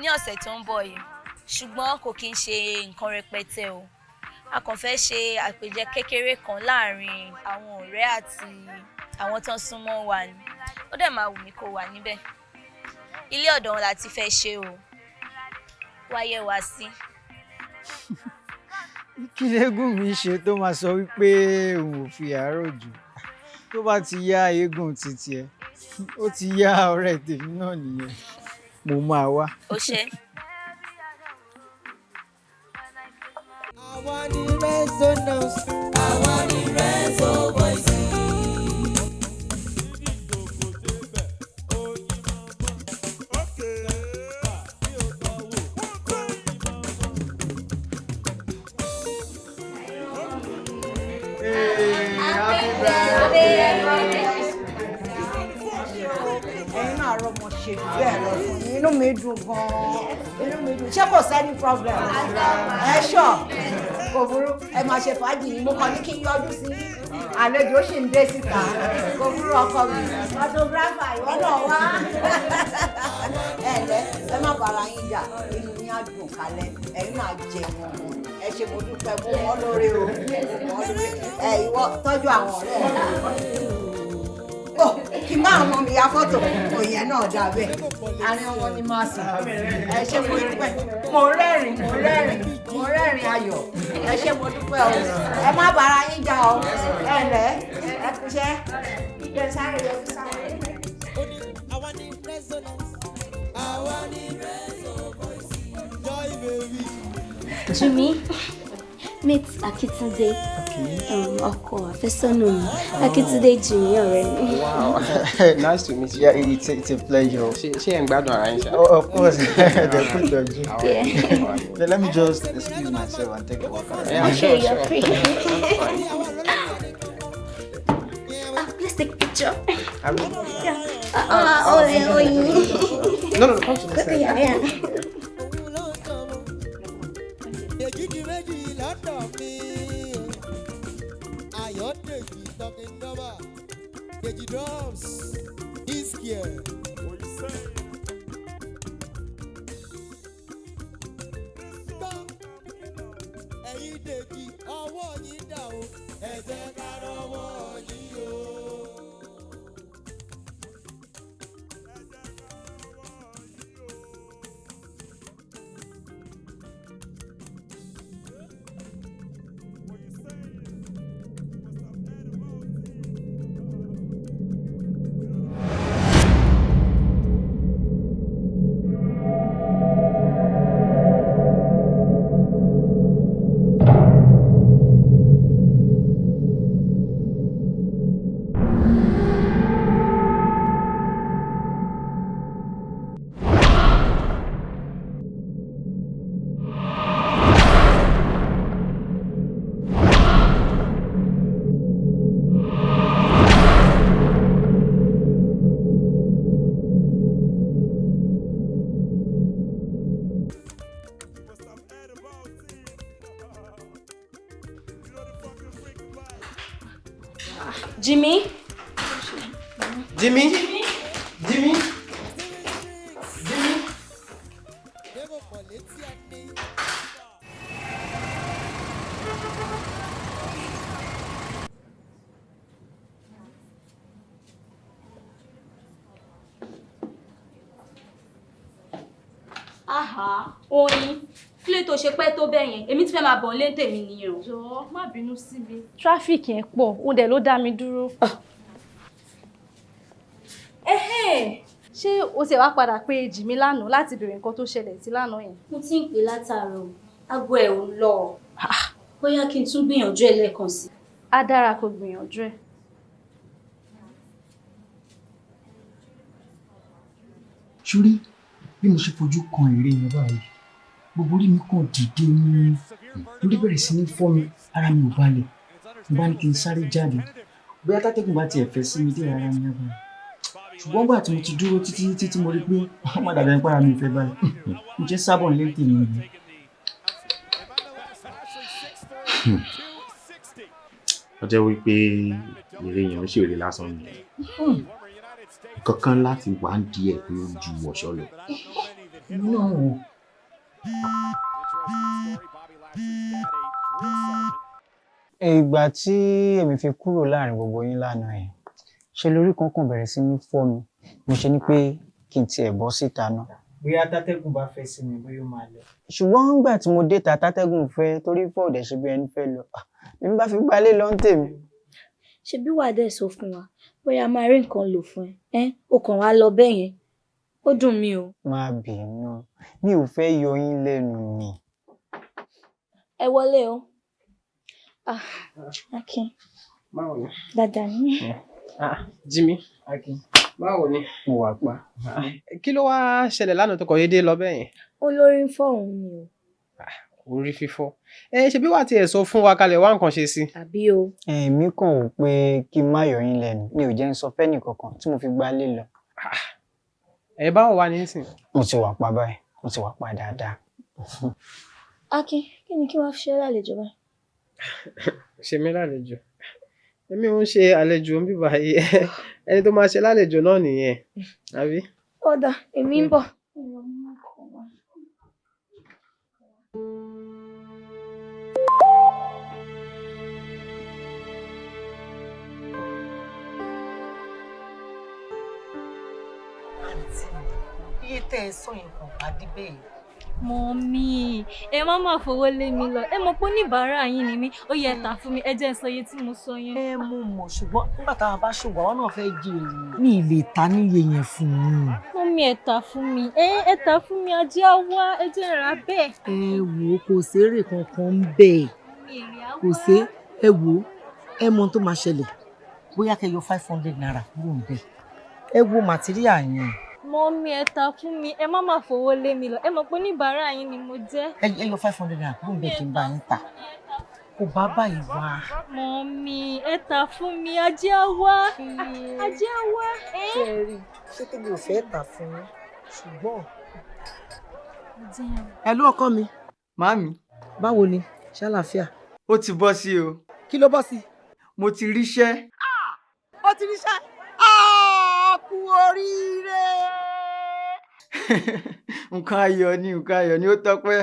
ní ọ̀sẹ̀ tó ń bọ̀ yìí ṣùgbọ́n kò kí ń ṣe nǹkan rẹpẹtẹ o a kàn fẹ́ ṣe àpèjẹ kékeré kan láàárín àwọn ọ̀rẹ́ àti àwọn tó ń súnmọ́ wa ni ó dẹ̀ máa wù mí kó wà níbẹ̀ ilé ọ̀dọ̀ wọn la ti fẹ́ ṣe o wáyé wá sí. kí lẹ́gùn mi ṣe tó máa sọ wípé òun ò fi àárọ̀ jù tó bá ti yá eégún títí ẹ ó ti yá ọ̀rẹ́ tèmi náà nìyẹn mo máa wá. ó ṣe. Àwa ni resonance. Àwa ni reso voice. ẹ̀yin náà rọmọ ṣe jù bẹ́ẹ̀ lọ fún inú mi dùn gan-an. Inú mi dùn ṣé kò sẹ́ni problem? Ẹ ṣọ́ kò burú. Ẹ máa ṣe fàájì yìí. Mo kàn ní kí n yọjú sí àlejò sì ń dé síta. Kò burú ọkọ mi. Photographer ìwọ náà wá. Ẹ lẹ ẹ má bàrà yín jà. Inú yín á dùn kalẹ̀. Ẹ̀yin náà jẹ wọn ẹ ṣe mo dúpẹ́. Mo wọ́n lóore o. Ẹ ìwọ tọ́jú àwọn ọ̀rẹ́ ẹ kí n máa mọ mi ya fọ́tò. Òyìn náà dà bẹ́ẹ̀. Àárín wọn ni máa sùn. Ẹ ṣé mo dúpẹ́. Mo rẹ́rìn mo rẹ́rìn mo rẹ́rìn ayọ̀. Ẹ ṣé mo dúpẹ́ o. Ẹ má bára yín jà o. Ẹ lẹ́ ẹ kúṣẹ́ ẹ sáré yọjú sáré. Àwa ni resonance. Àwa ni reso voice. Joy baby. Jimmy, meet Akitunde. Um, ọkọ àfẹ́sọ́nà mi. Akitunde Jimmy ọ̀rẹ́ mi. Wow, nice to meet you. Yeah, it's a, it's a pleasure. Ṣé ṣé ẹ̀ ń gbádùn ara yín ṣá? Oh, of course. They're good dog. Yeah. Let, let me just excuse myself and take a walk around. Yeah, Okay, you're free. Let's take a picture. I will. Yeah. Uh, uh, oh, yeah, oh, yeah. No, no, no, come to this side. Yeah, yeah. Lọ́dọ̀ mi. Ayọ̀dèjì talking number. Dèjì drums. Iskia. Gbọ́ yẹn, èmi ti fẹ́ máa bọ̀ lé tèmi nìyẹn o. Jọ̀ọ́ má bínú sí mi. Tráfíkì yẹn pọ̀, ó dẹ̀ ló dá mi dúró. Ẹ̀hẹ́n, ṣé o ṣe wá padà pé Jìmí lánàá láti béèrè nǹkan tó ṣẹlẹ̀ sí lánàá yẹn? Mo ti ń pè látàárọ̀, aago ẹ̀ ò lọ. Bóyá kí n tún gbìyànjú ẹ̀ lẹ́ẹ̀kan sí. Á dára kó gbìyànjú ẹ̀. sórí bí mo ṣe fojú kan ère yẹn báyìí gbogbo orí mi kàn dìde ní lórí bẹ̀rẹ̀ sí ní fọ́ mi ara mi ò balẹ̀. Mo bá ní kí n sáré jáde. Bóyá tátẹ́gùn bá tiẹ̀ fẹ́ sí mi dé ara mi yàgbọ́n ṣùgbọ́n gbà tí mo ti dúró títí títí tí mo rí pé ọmọ dàbí ẹni para mi ò fẹ́ balẹ̀. Mo jẹ́ sábọ̀ nílé tèmi nìyẹn. ó jẹ́ wípé eré yẹn ń ṣèrè lásán ni. Kankan láti wà ń di ẹ̀ pé ó ju ọ̀ṣọ́ lọ. Ìgbà tí èmi fi kúrò láàárín gbogbo yín lánàá yẹn ṣe lórí kankan bẹ̀rẹ̀ sí ní fọ́ mi mo ṣe ní pé kí n tiẹ̀ bọ́ síta náà. bóyá tátẹ́gùn bá fẹ́ sí mi bóyá ó máa lọ. ṣùgbọ́n nígbà tí mo dé ta tátẹ́gùn fẹ́ torí fọ́ òdẹ̀ ṣe bí ẹni fẹ́ lọ èmi bá fi gbalé lọ ń tèmi. ṣebí wàá dẹ̀ sọ fún wa bóyá a máa rí nǹkan lò fún ẹ ẹ́ o kàn wá lọ bẹ́ẹ̀ yẹn ó dùn mí o. má bínú mi ò fẹ́ yọ yín lẹ́nu ni. ẹ wọlé o. Ah, Akin. Báwo ni? Dáadáa ni. Ah, Jimmy. Báwo ni? Mo wà pa. Kí ló wá ṣẹlẹ̀ lánàá tó kọ̀ yé dé lọ bẹ́ẹ̀ yẹn? Olórí ń fọ́ òun ni o. Orí fífọ́. Ẹ ṣe bí wàá tiẹ̀ sọ fún wa kalẹ̀ wá nǹkan ṣe sí. Àbí o. èmi kàn wò pé kí n má yọ yín lẹ́nu mi ò jẹ́ ń sọ fẹ́nì kankan tí mo fi gbalé lọ. Ẹ báwo wá ní sìn? mo ti wà pa báyìí mo ti wà pa dáadáa. Akin kí ni kí wọ́n fi ṣe lálejò báyìí? Ṣe mí lálejò. Èmi ò ń ṣe àlejò ń bíbá yìí. Ẹni tó máa ṣe lálejò náà nìyẹn. Àbí? Ọ̀dà èmi ń bọ̀. Iye tẹ́ ẹ sọ yẹn kò bá dé bẹ́ẹ̀. Mọ̀mí, ẹ má má fowó lé mi lọ. Ẹ mọ̀ pé oníbàárà yín ni mí. Ó yẹ tà fún mi. Ẹ jẹ́ sọ iye tí mo sọ yẹn. ẹ mú mọ̀ ṣùgbọ́n nígbà táwọn bá ṣòwò àwọn náà fẹ́ jèrè. mi ì lè ta níye yẹn fún un. Mọ̀mí ẹ tà fún mi. Ẹ ẹ tà fún mi. Ajé á wá. Ẹ jẹ́ rà bẹ́ẹ̀. ẹ wò kò sérè kankan ń bẹ̀ kò sé ẹ wò ẹ mọ tó máa ṣẹlẹ̀ bóyá kẹ́ yọ five hundred naira kúrò ń bẹ̀ ẹ wo màtíríà yẹn Mọ̀mí ẹ tà fún mi. Ẹ má má fowó lé mi lọ. Ẹ mọ̀ pé oníbàárà yín ni mo jẹ́. ẹ ẹ yọ five hundred naira kúrò ń bẹ̀ kí n bá yín tà kò bá báyìí wá. mọ́mí ẹ tà fún mi ajé wá ajé wá. ṣé ẹ rí ṣé kí mi ò fẹ́ tà fún yín ṣùgbọ́n. ẹ ló ọkọ mi. Màámi, báwo ni ṣàlàáfíà. ó ti bọ́ sí o. kí ló bọ́ sí. Mo ti ríṣẹ́. ó ti ríṣẹ́ Ah, kú oríire. Nǹkan ayọ̀ ni nǹkan ayọ̀ ni ó tọ́pẹ́.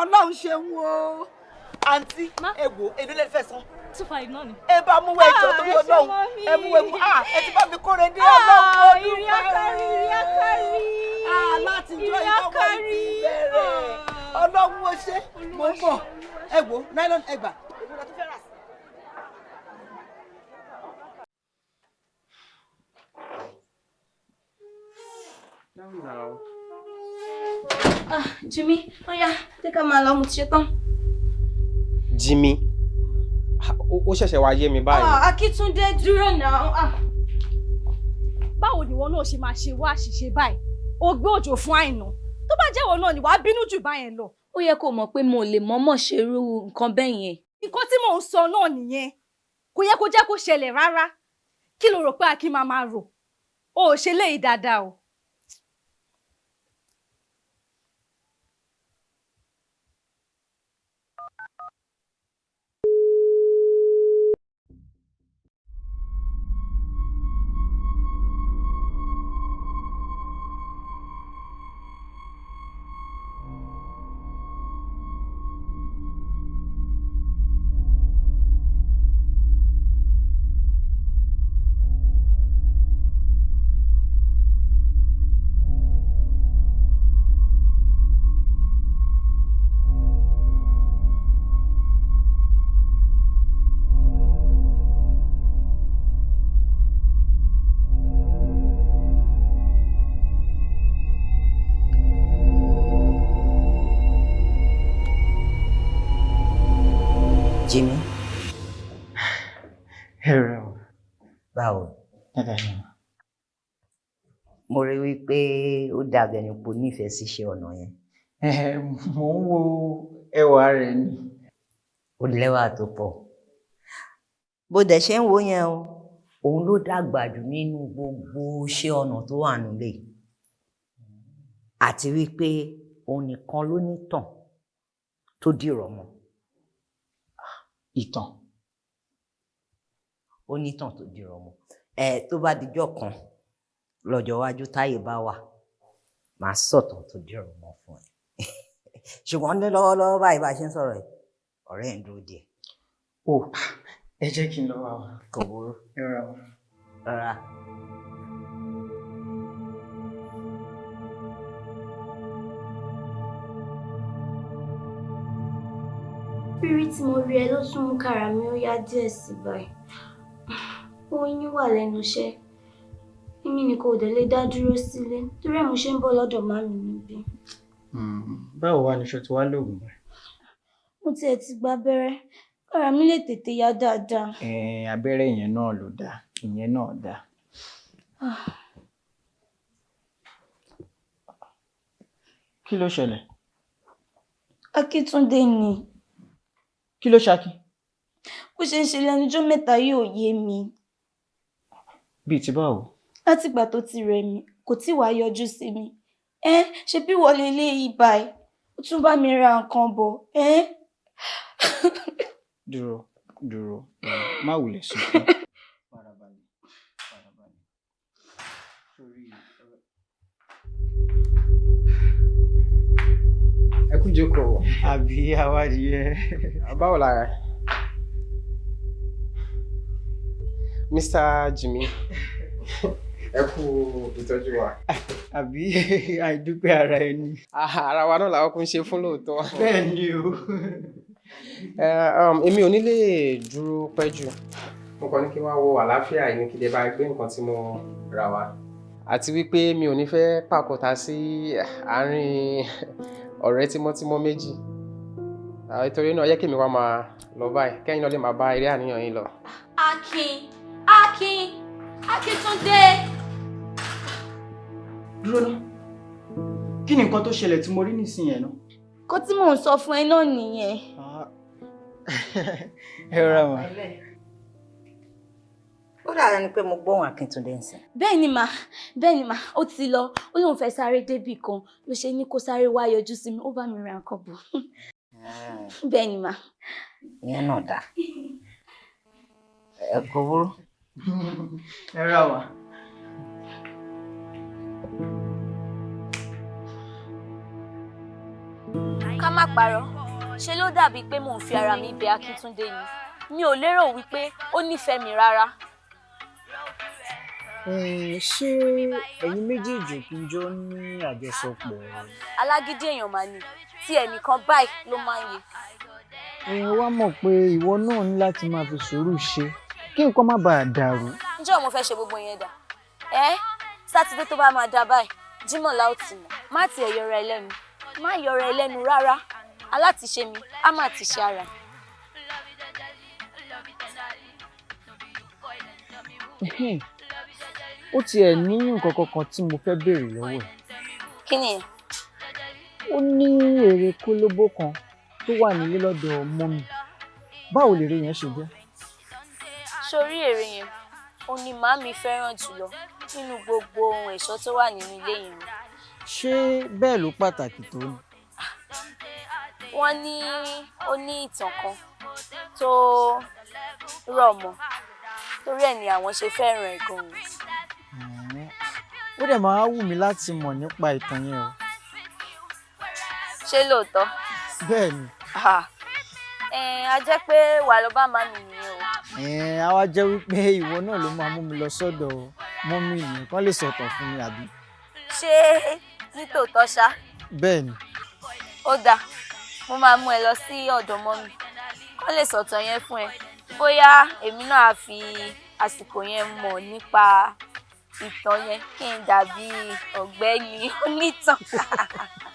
ọlọ́run ṣeun o. àǹtí egbò èlò lè fẹ́ san. two five náà ni. ẹ bá mú ẹjọ torí Ah, ẹ ṣé ọlọ́run mọ́mì. ẹ mú ewu ah ẹ ti bá mi kóre dé Ah, ọlọ́run ó ìrì akárí, ìrì akárí. ah láti jọ akárí. ìdí bẹ̀rẹ̀ ọlọ́run ó ṣe mo ń bọ̀ ẹ wo nylon ẹgbà èwo la tún fẹ́ rà sí. Ah, Jimmy, ó yá, jẹ́ ká máa lọ, mo ti ṣe tán. Jimmy ó ṣẹ̀ṣẹ̀ wá yé mi báyìí. Ah, Akíntúndé dúró náà. Ah. báwo ni ìwọ náà ṣe máa ṣe wá àṣìṣe báyìí o gbé òjò fún àìná tó bá jẹ́ ìwọ náà ni wàá bínú jù báyẹn lọ. Ó yẹ kó mọ̀ pé mo lè mọ̀ọ́mọ̀ ṣerú nǹkan bẹ́ẹ̀ yẹn. nǹkan tí mò ń sọ náà nìyẹn kò yẹ kó jẹ́ kó ṣẹlẹ̀ rárá kí ló rò pé akin máa máa rò o ò ṣe léyìí dáadáa o. Ẹ̀rọ báwo? dáadáa ni. Mo rí wípé ó dàbí ẹni pé o nífẹ̀ẹ́ sí iṣẹ́ ọnà yẹn. Mò ń wo ẹwà rẹ̀ ni. Ó lẹ́wà tó pọ̀. Bó dẹ̀ ṣe ń wo yẹn o, òun ló dàgbà jù nínú gbogbo iṣẹ́ ọnà tó wà nílé. Àti wípé òun nìkan ló nítàn tó dìrọ̀ mọ́. Ìtàn. Ó nítàn tó dìrọ̀ mọ́. Ẹ tó bá dijọ́ kan lọ́jọ́ iwájú táyé bá wà, màá sọ̀tàn tó dìrọ̀ mọ́ fún ẹ. Ṣùgbọ́n ní lọ́wọ́lọ́wọ́ báyìí bá ṣe ń sọ̀rọ̀ yìí, ọ̀rẹ́ ń dúró díẹ̀. O ẹ jẹ́ kí n lọ wá wa. Kò burú. Ẹ rà wá. Rárá. rírí tí mo rí ẹ ló tún mú kára mi ó yá díẹ̀ sí báyìí oyún wà lẹ́nu iṣẹ́ èmi ni kò dẹ̀ lè dá dúró sílé torí ẹ̀ mo ṣe ń bọ̀ lọ́dọ̀ màmí níbí Báwo wá ni ṣo ti wá lóògùn rẹ̀? mo tiẹ̀ ti gba abẹ́rẹ́ kára mi lè tètè yá dáadáa abẹ́rẹ́ yẹn náà ló dáa, ìyẹn náà dáa. Ah, Kí ló ṣẹlẹ̀? Akíntúndé ni Kí ló ṣaki? Bó ṣe ń ṣe lẹ́nujọ́ mẹ́ta yóò yé mi Bíi ti báwo? látìgbà tó ti rẹ̀ mí kò tí wàá yọjú sí mi ẹ ṣe bí wọlé eléyìí báyìí ó tún bá mi ra nǹkan bọ̀ ẹ Dúró dúró má wulẹ̀ sunkún. Farabalẹ̀ Ẹ kú jókòó. Àbí awádìí ẹ. Báwo lára ẹ? Mr. Jimmy ẹ kú ìtọ́jú wa. Àbí àìdúpẹ́ ara ẹni. Ah, Ara wa náà làwọn kún ṣe fún lóòótọ́. Bẹ́ẹ̀ ni o. Um, Èmi ò ní lè dúró pẹ́ jù. Mo kàn ní kí n wá wo àlàáfíà yìí kí lè bá gbé nǹkan tí mo rà wá. Àti wípé mi ò ní fẹ́ pàkóta sí àárín ọ̀rẹ́ tímọ́tímọ́ méjì. Nítorí náà yẹ kí mi wá máa lọ báyìí kẹ́yìn náà lè máa bá eré àníyàn yín lọ. Akin Akin Akíntúndé. Dúró ná. Kí ni nǹkan tó ṣẹlẹ̀ tí mo rí nísìnyẹn náà? kó tí mò ń sọ fún ẹ náà nìyẹn ẹ rọra mà. ó ẹni pé mo gbóhùn Akíntúndé ń sìn. bẹ́ẹ̀ ni mà bẹ́ẹ̀ ni mà ó ti lọ ó lóun fẹ́ sáré débì kan ló ṣe ní kó sáré wá yọjú sí mi ó bá mi ra nǹkan bọ̀ bẹ́ẹ̀ ni mà. ìyẹn náà dáa ẹ kò burú. Ẹ rà wá. ká má parọ́ ṣe ló dàbí pé mò ń fi ara mi bẹ Akíntúndé ni mi ò lérò wípé ó nífẹ̀ẹ́ mi rárá. Eh, ṣé ẹ̀yin méjèèjì kì í jọ ní àjọsọpọ̀? alágídí èèyàn máa ní tí ẹnìkan báyìí ló máa ń yẹ. ẹ wá mọ̀ pé ìwọ náà ní láti máa fi sùúrù ṣe kí nǹkan má bàa dàrú. ǹjẹ́ mo fẹ́ ṣe gbogbo yẹn dà ẹ́ sátidé tó bá máa dá báyìí jímọ̀ la ó ti mọ̀ má tiẹ̀ yọra ẹ lẹ́nu má yọra ẹ lẹ́nu rárá alátiṣe mi á má ti ṣe ara. Ó tiẹ̀ ní nǹkan kankan tí mo fẹ́ béèrè lọ́wọ́ ẹ̀. kí ni ẹ ó ní èrè kólóbó kan tó wà nílé lọ́dọ̀ mọ́mì báwo lèrè yẹn ṣe jẹ́? Sórí èrè yẹn ó ní màámi fẹ́ràn jùlọ nínú gbogbo ohun ẹ̀ṣọ́ tó wà nínú ilé yẹn ṣé bẹ́ẹ̀ ló pàtàkì tó ni? wọ́n ní ó ní ìtàn kan tó rọ̀ mọ́ torí ẹ̀ ni àwọn ṣe fẹ́ràn ẹ̀ gan-an. Ó dẹ̀ máa wù mí láti mọ̀ nípa ìtàn yẹn o. ṣé lóòótọ́? bẹ́ẹ̀ ni a jẹ́ pé wàá lọ bá màámi nìyẹn o. á wá jẹ́ wípé ìwọ náà ló máa mú mi lọ sọ́dọ̀ mọ́mì yẹn kán lè sọ̀tàn fún mi àbí? ṣé nítòótọ́ ṣá bẹ́ẹ̀ ni ó dáa mo máa mú ẹ lọ sí ọ̀dọ̀ mọ́mì kó lè sọ̀tàn yẹn fún ẹ bóyá èmi náà á fi àsìkò yẹn mọ̀ nípa ìtàn yẹn kí n dàbí ọ̀gbẹ́ni onítàn.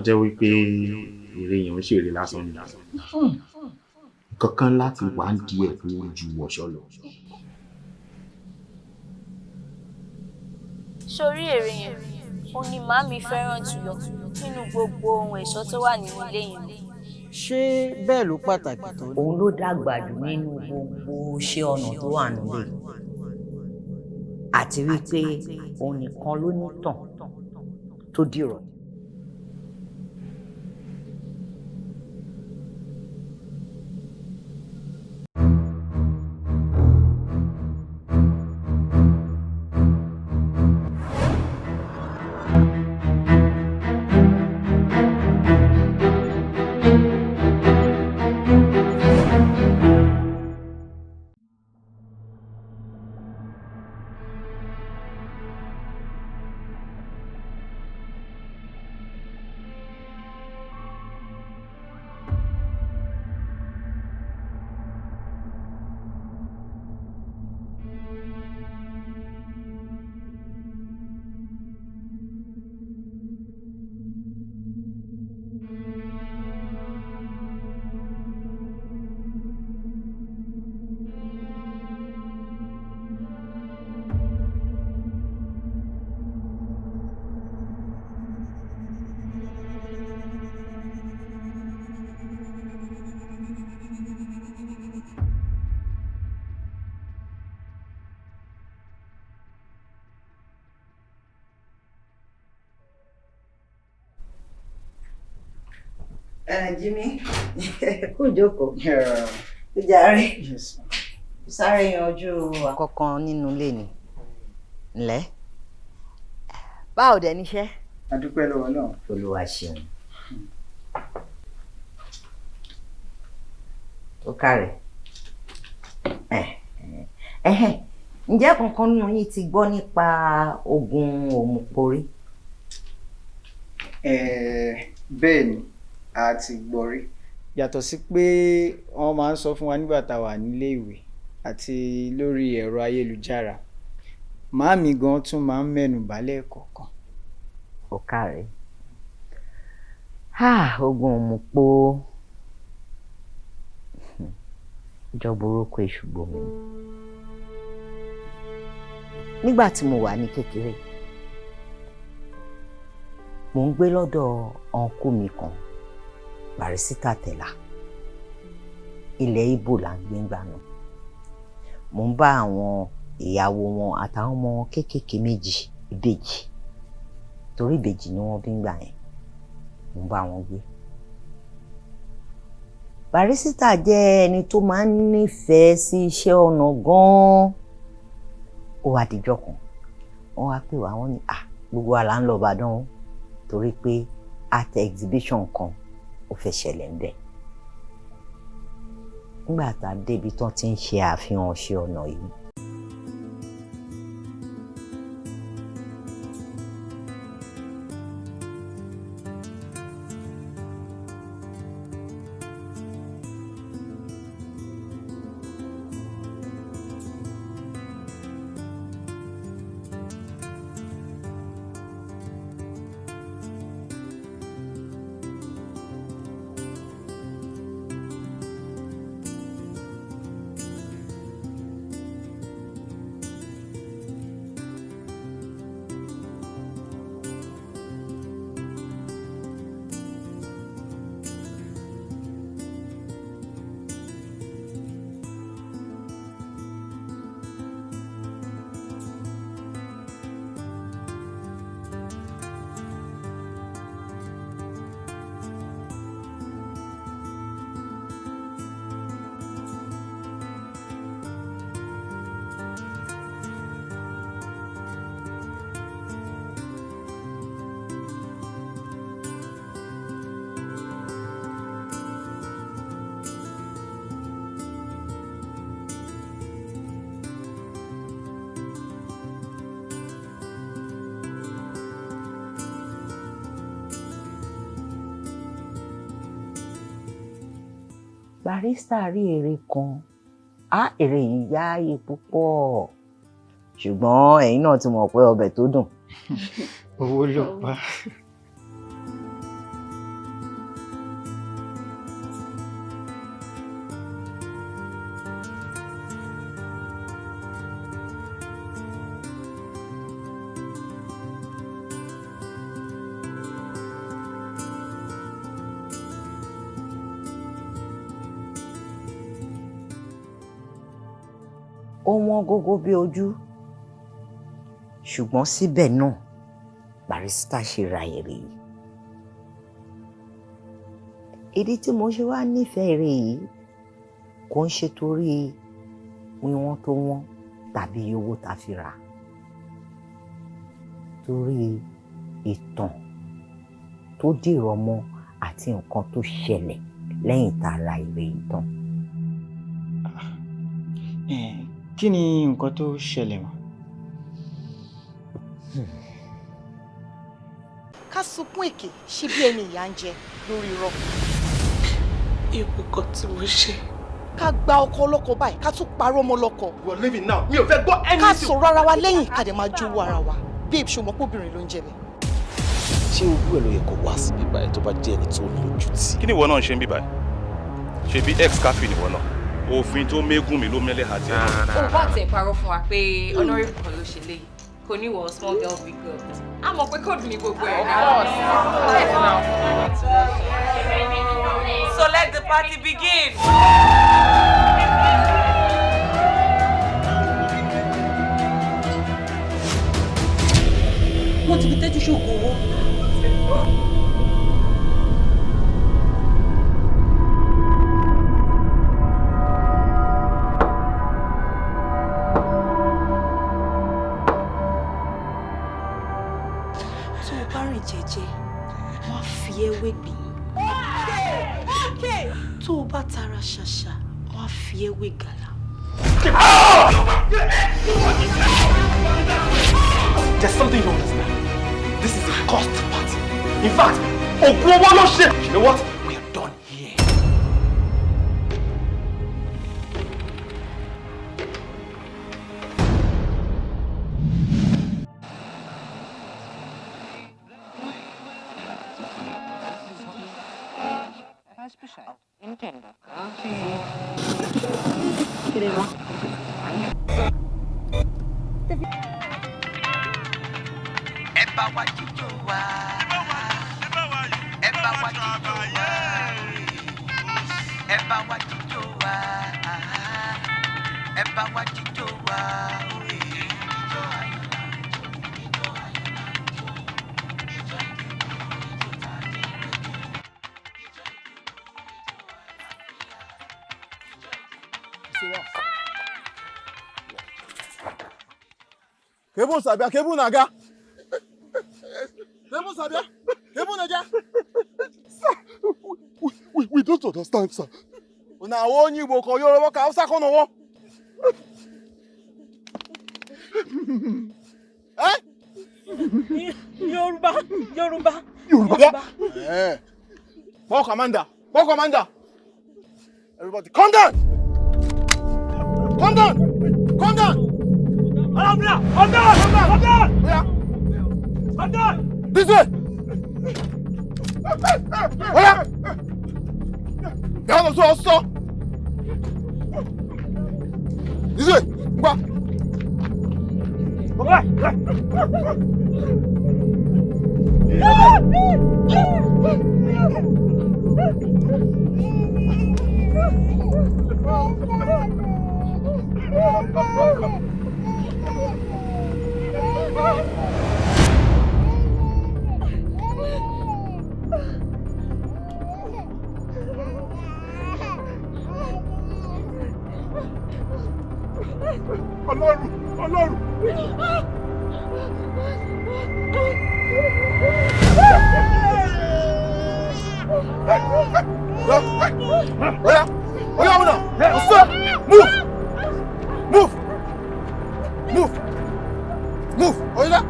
ó jẹ́ wípé eré yẹn ń ṣeré lásán ni kankan láti wà ń di ẹ̀ tó ju wọ̀ṣọ́ lọ. sórí èrè yẹn ó ní màámi fẹ́ràn jùlọ nínú gbogbo ohun ẹ̀ṣọ́ tó wà nínú ilé yẹn. ṣé bẹ́ẹ̀ ló pàtàkì tó ni? òun ló dàgbà jù nínú gbogbo iṣẹ́ ọnà tó wà nílé àti wípé òun nìkan ló ní tàn tó dìrọ̀. Uh, Jimmy, kú jókòó. Ó jàre. Sáré yanjú àkọ́kọ́ nínú ilé ni. Ǹlẹ́. Báwo dẹ̀ níṣẹ́? a dúpẹ́ lọ́wọ́ náà. Olúwa ṣeun. Ó kárẹ̀. Ǹjẹ́ kankan nínú yín ti gbọ́ nípa oògùn òmùporí? Eh, bẹ́ẹ̀ ni a ti gbọ́ rí. Yàtọ̀ sí pé wọ́n máa ń sọ fún wa nígbà tá a wà nílé ìwé àti lórí ẹ̀rọ ayélujára màámi gan tún máa ń mẹ́nu bàálẹ̀ kọ̀ọ̀kan. ó káre oògùn òmùpó jọ burúkú èṣù gbomi nígbà tí mo wà ní kékeré mò ń gbé lọ́dọ̀ ọ̀nkú mi kan Barisita Tẹ̀lá ilẹ̀ Ìgbò là ń gbé ńgbà náà. Mò ń bá àwọn ìyàwó wọn àtàwọn ọmọ wọn kéékèèké méjì ìbejì torí ìbejì ni wọ́n bí ńgbà yẹn. Mò ń bá wọn gbé. Barisita jẹ́ ẹni tó máa ń nífẹ̀ẹ́ sí iṣẹ́ ọnà gan-an. Ó wá dijọ́ kan wọ́n wá pè wá wọ́n ní à gbogbo wa là ń lọ Ìbàdàn o torí pé art exhibition kan ó fẹ́ ṣẹlẹ̀ ń bẹ̀. nígbà tá a débi tán ti ń ṣe àfihàn ṣe ọ̀nà yìí. Barrister rí èrè kan á èrè yìí yááyé púpọ̀ ṣùgbọ́n ẹ̀yin náà ti mọ̀ pé ọbẹ̀ tó dùn. owó ló pa. Ó wọ́n gógó bí ojú ṣùgbọ́n síbẹ̀ náà Barrister ṣe ra èrè yìí. ìdí tí mo ṣe wá nífẹ̀ẹ́ èrè yìí kò ń ṣe torí wíwọ́n tó wọ́n tàbí owó tá a fi rà torí ìtàn tó dìrọ̀ mọ́ àti nǹkan tó ṣẹlẹ̀ lẹ́yìn tá a ra èrè yìí. Kí ni nǹkan tó ṣẹlẹ̀ mọ́. ká sunkún èké ṣe bí ẹni ìyà ń jẹ lórí irọ́. ewu kan tí mo ṣe. ká gba ọkọ ọlọ́kọ báyìí ká tún parọ́ ọmọ ọlọ́kọ. we are leaving now mi ò fẹ́ gbọ́ anything. ká sọ̀rọ̀ ara wa lẹ́yìn ká dẹ̀ máa jowó ara wa babe ṣùgbọ́n pọ́bìnrin ló ń jẹ bẹ́ẹ̀. ṣé owó ẹ̀ ló yẹ kó wá sí bíbá ẹ̀ tó bá jẹ́ ẹni tó lójú tì. kí ni ìwọ náà ń ṣe ń bíbá ẹ ṣe bí ex cafe ni ìwọ náà òfin tó mégún mi ló mẹ́lẹ̀ àti ẹ̀. ó bá tẹ̀ parọ́ fún wa pé honourable kan ló ṣe léyìí kò ní wọ small girl big girl a mọ̀ pé kóòdù ní gbogbo ẹ̀ So let the party begin. wọ́n ti fi tẹ́jú owó. Tó o bá tara ṣàṣà wọ́n á fi ẹ́ wé gàlà. There's something you don't understand. This is a cost party. In fact, ògùn owó ló ṣe. You know what? Ẹ bá wa jíjó wa. ẹ bá wa jíjó wa. ẹ bá wa jíjó wa. ẹ bá wa sabia, kebun naga. Kebun sabia, kebun naga. We, we don't understand, sir. Una wo onye Igbo ka Yoruba ka Hausa kono wo. Eh? Yorùbá Yorùbá. Yoruba. Eh. Call commander. Call commander. Everybody, calm down. Calm down. Calm down. Alamla, calm down, calm down, calm down. Yeah. Calm down. This way. Oya. Down the floor, stop. This way. Alarm! Alarm! Hey! Hey! Hey! Hey! Hey! Hey! Hey! Hey! Hey! Hey! Hey! Hey! Hey! Hey! Hey! おいだ。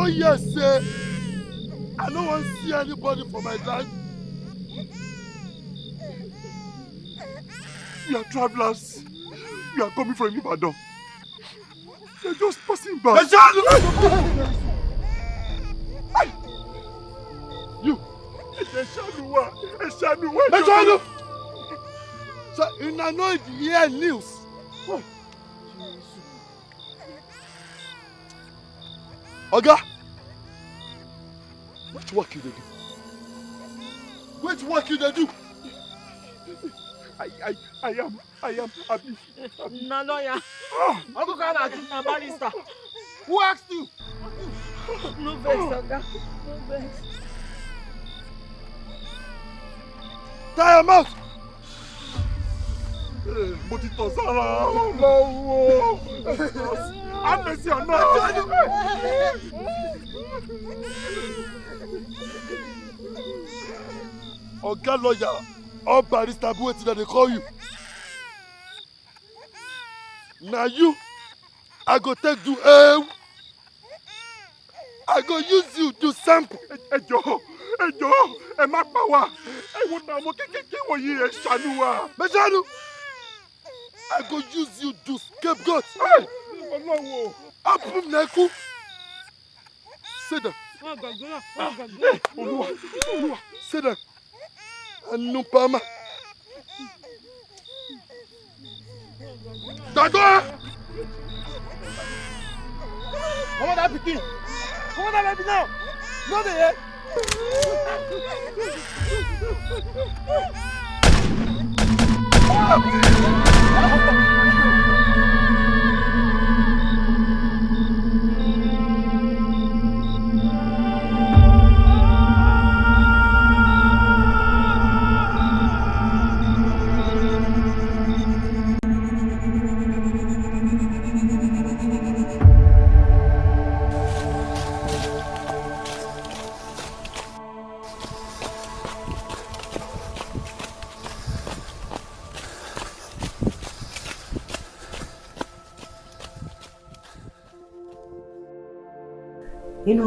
No hear say I no wan see anybody for my life. We are travelers. We are coming from Ibadan. We are just passing by. You! Ẹ ṣàánú wa! Ẹ ṣàánú wa! Ẹ ṣàánú! So una no hear news. Oga! Which work you dey do? Which work you dey do? I, I, I am, I am Abi. Abi. Na lawyer. Uncle Kana. Na barrister. Who asked you? No vex, Oga. No vex. Tie your mouth! Eh, Mo ti tọ̀ sára ọlọ́wọ́. Àmẹ́sí ọ̀nà. Oga lawyer or barrister be wetin dem dey call you. Na you I go take do ewu. I go use you do sample. Ẹ jọ̀ọ́ ẹ jọ̀ọ́ ẹ má pa wá. Ẹ wo na ọmọ kékeré wọ̀nyí ẹ ṣàánú wa. Bẹ́sẹ̀nu. I go use you do scapegoat. Ọlọ́wọ́. Apum na ẹkú. Sit down. Gbàgbé. Olúwa Olúwa sit down. Anupama. Gbàgbọ́! Come on, that pikin! Come on, that baby now! No dey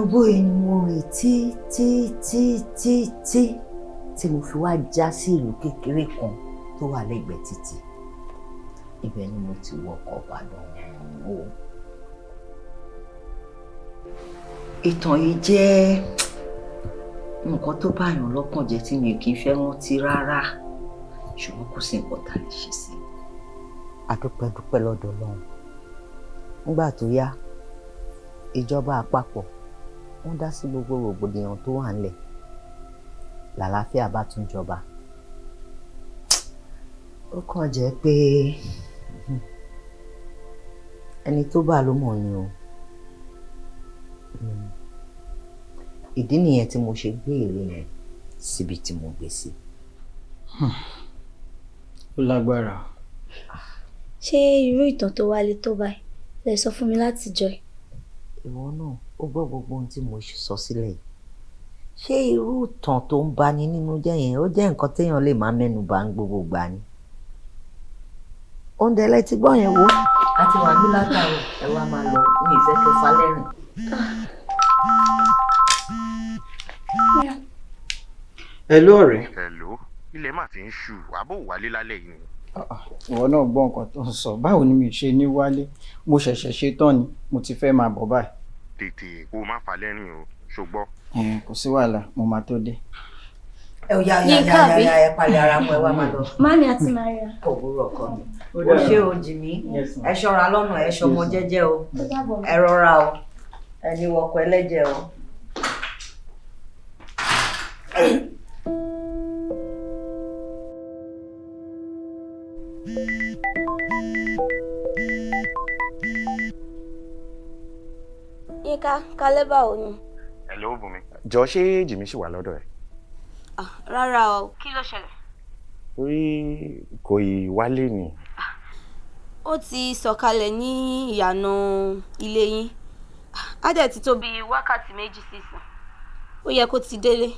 inú bóyá ni mo rìn tí tí tí tí tí tí mo fi wá já sí ìlú kékeré kan tó wà lẹ́gbẹ̀ẹ́ títì. Ibẹ̀ ni mo ti wọkọ̀ Ìbàdàn o. ìtàn yìí jẹ́ nǹkan tó báyàn lọ́kàn jẹ́ tí mi kì í fẹ́ rántí rárá. Ṣùgbọ́n kò sí nǹkan tá a lè ṣe sí àdúpẹ́ dúpẹ́ lọ́dọ̀ Ọlọ́run. Nígbà tó yá ìjọba àpapọ̀ wọ́n dá sí gbogbo rògbòdìyàn tó wà ńlẹ̀ làlàáfíà bá tún jọba ó kàn jẹ́ pé ẹni tó bá ló mọ̀ ni o ìdí nìyẹn tí mo ṣe gbé ère yẹn síbi tí mo gbé sí. ó lágbára. ṣé irú ìtàn tó wálé tó báyìí lè sọ fún mi láti jọ ẹ. ìwọ náà ó gbọ́ gbogbo ohun tí mo sọ sílẹ̀ yìí ṣé irú ìtàn tó ń bani nínú jẹ́ yẹn ó jẹ́ nǹkan téèyàn lè máa mẹ́nu bà ń gbogbo gbà ni. oúnjẹ lẹ ti gbọ́ yẹn wo àti wà ní látàrọ ẹ wá máa lọ ní ìfẹ́ kẹfà lẹ́rìn. Hello ọ̀rẹ́. Hello ilẹ̀ mà ti ń ṣú àbò wálé lálẹ́ yìí ni. ìwọ náà gbọ́ nǹkan tó ń sọ báwo ni mi ṣe ní wálé mo ṣẹ̀ṣẹ̀ ṣe tán ni mo ti fẹ́ máa bọ̀ báyìí. Tètè kó o má fa lẹ́rìn o ṣùgbọ́n. Ẹn, kò sí wàhálà mo máa tó dé. ẹ ò yá yá yá yá ẹ palẹ̀ ara mọ́ ẹ wá máa lọ. Mami àti Maria. òwúrọ̀ ọkọ mi. Ó ó dára. ṣe o jì mí ẹ ṣọ́ra lọ́nà ẹ ṣọmọ jẹ́jẹ́ o ẹ rọra o ẹni wọkọ̀ ẹlẹ́jẹ̀ o. Yínká kálẹ́ báwo ni? Hello Bùnmi. jọ ṣé jìmí ṣì wà lọ́dọ̀ ẹ̀. Rárá o. Kí ló ṣẹlẹ̀? orí kò ì wálé ni. Ó ti sọ̀kalẹ̀ ní ìyànà ilé yín. Á dẹ̀ ti tó bíi wákàtí méjì sísìn. Ó yẹ kó ti délé.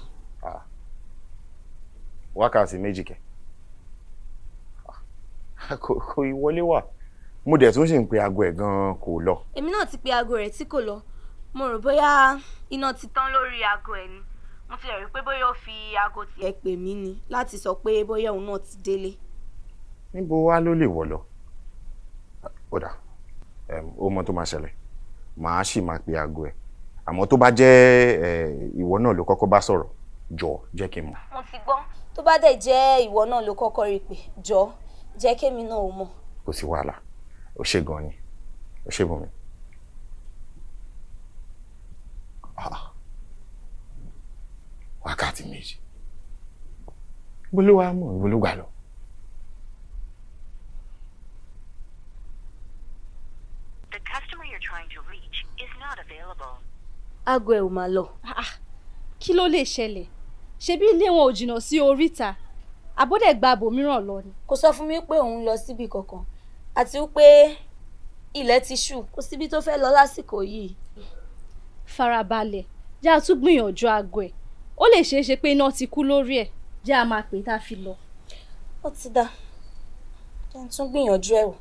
wákàtí méjì kẹ. kò kò ì wọlé wà mo dẹ̀ tún sì ń pe aago ẹ̀ gan-an kò lọ. Èmi náà ti pe aago rẹ̀ tí kò lọ. Mo rò bóyá iná ti tán lórí aago ẹ̀ ni. Mo ti rẹ̀ rí pé bóyá ó fi aago tiẹ̀ pè mí ni láti sọ pé bóyá òun náà ti délé. níbo wá ló lè wọ̀ lọ. ó dà ó mọ tó máa ṣẹlẹ̀ màá sì máa pe aago ẹ̀ àmọ́ tó bá jẹ́ ìwọ náà ló kọ́kọ́ bá sọ̀rọ̀ jọ jẹ́ kí n mọ̀. Mo ti gbọ́. Tó bá dẹ̀ jẹ́ ìwọ náà ló kọ́kọ́ rí pé jọ jẹ́ kémi náà ò mọ̀. kò sí wàhálà ó ṣe gan ni ó ṣe bùnmi. Ah. Wákàtí méjì ibo ló wá mọ̀ ibo ló gbà lọ. The customer you're trying to reach is not available. aago ẹ̀ ò máa lọ. kí ló lè ṣẹlẹ̀ ṣebí ilé wọn ò jìnnà sí oríta àbọ̀dẹ̀ gba abòmíràn lọ ni. Kò sọ fún mi pé òun lọ síbi kankan àti wípé ilẹ̀ ti ṣú kò síbi tó fẹ́ lọ lásìkò yìí. Farabalẹ̀ jẹ́ a tún gbìyànjú aago ẹ̀ ó lè ṣeé ṣe pé iná ti kú lórí ẹ̀ jẹ́ a máa pè tá a fi lọ. Ó ti dá. Jẹ́ n tún gbìyànjú ẹ̀ wò.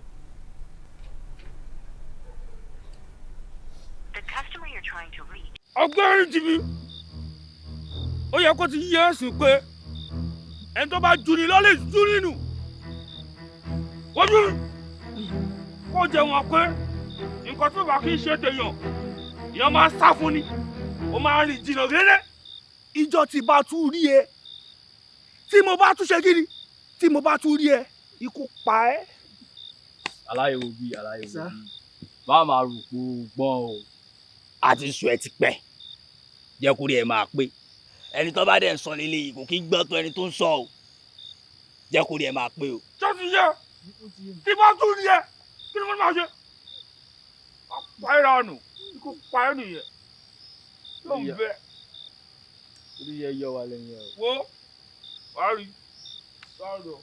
The customer you're trying to reach. ọgbẹ́rin jì mí ó yẹ kó ti yé ẹ̀sìn pé ẹni tó bá jù ní lọ lè jù nínú ojú kó jẹ wọn pé nǹkan tó bá kí ń ṣe tèèyàn èèyàn máa sá fún ni. Ó máa rìn jìnnà réré. Ìjọ tí bá tún rí e tí mo bá tún ṣe kí ni? Tí mo bá tún rí ẹ ikú pa ẹ́. aláyẹ̀ wo bí aláyẹ̀ wo bí má máa rò pé o gbọ́n o. Àti sùn ẹ ti pẹ́. Jẹ́ kó rí ẹ máa pé. Ẹni tó bá dẹ̀ ń sọ nílé yìí kò kí gbọ́ tó ẹni tó ń sọ o. Jẹ́ kó rí ẹ máa pé o. ṣé ti yẹ tí bá tún rí ẹ kí ni mo máa ṣe. pa ẹ́ ikú pa ẹ́ nìyẹn yóò Ìyá. bẹ orí yẹ yọ wa lẹ́yìn ẹ o. wo wàá rí sọ̀rọ̀.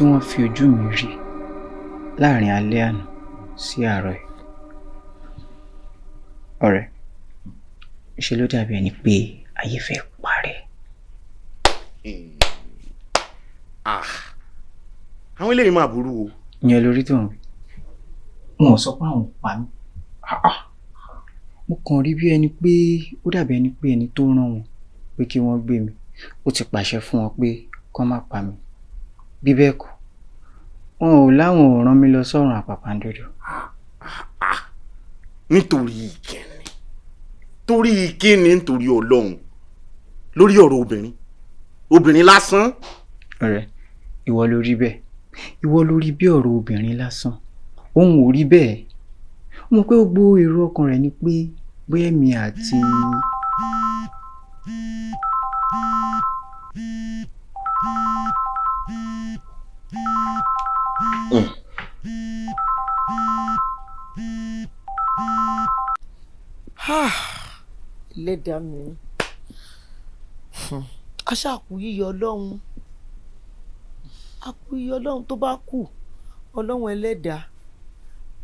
Tí wọ́n fi ojú mi rí láàárín alẹ́ àná sí àárọ̀ yìí ọ̀rẹ́ ṣe ló dàbí ẹni pé ayé fẹ́ parẹ́. Ah, àwọn eléyìí máa burú o. ìyẹn lórí tó ń rí wọn ò sọ pé àwọn pa mí Ah, ah. mo kàn rí bí ẹni pé ó dàbí ẹni pé ẹni tó rán wọn pé kí wọ́n gbé mi ó ti pàṣẹ fún wọn pé kán má pa mí bí bẹ́ẹ̀ kọ́ wọn ò láwọn ò rán mi lọ sọ́run àpàpàǹdodo. nítorí ìkíni. Torí ìkíni nítorí ọlọ́run. Lórí ọ̀rọ̀ obìnrin. Obìnrin lásán. ọ̀rẹ́ ìwọ ló rí bẹ́ẹ̀. Ìwọ ló rí bí ọ̀rọ̀ obìnrin lásán. Òun ò rí bẹ́ẹ̀. Mọ̀ pé gbogbo èrò ọkàn rẹ̀ ni pé bóyá èmi àti ẹlẹ́dàá mi. Aṣáàkú yíyọ ọlọ́run. Àkú yíyọ ọlọ́run tó bá kù. Ọlọ́run ẹlẹ́dàá.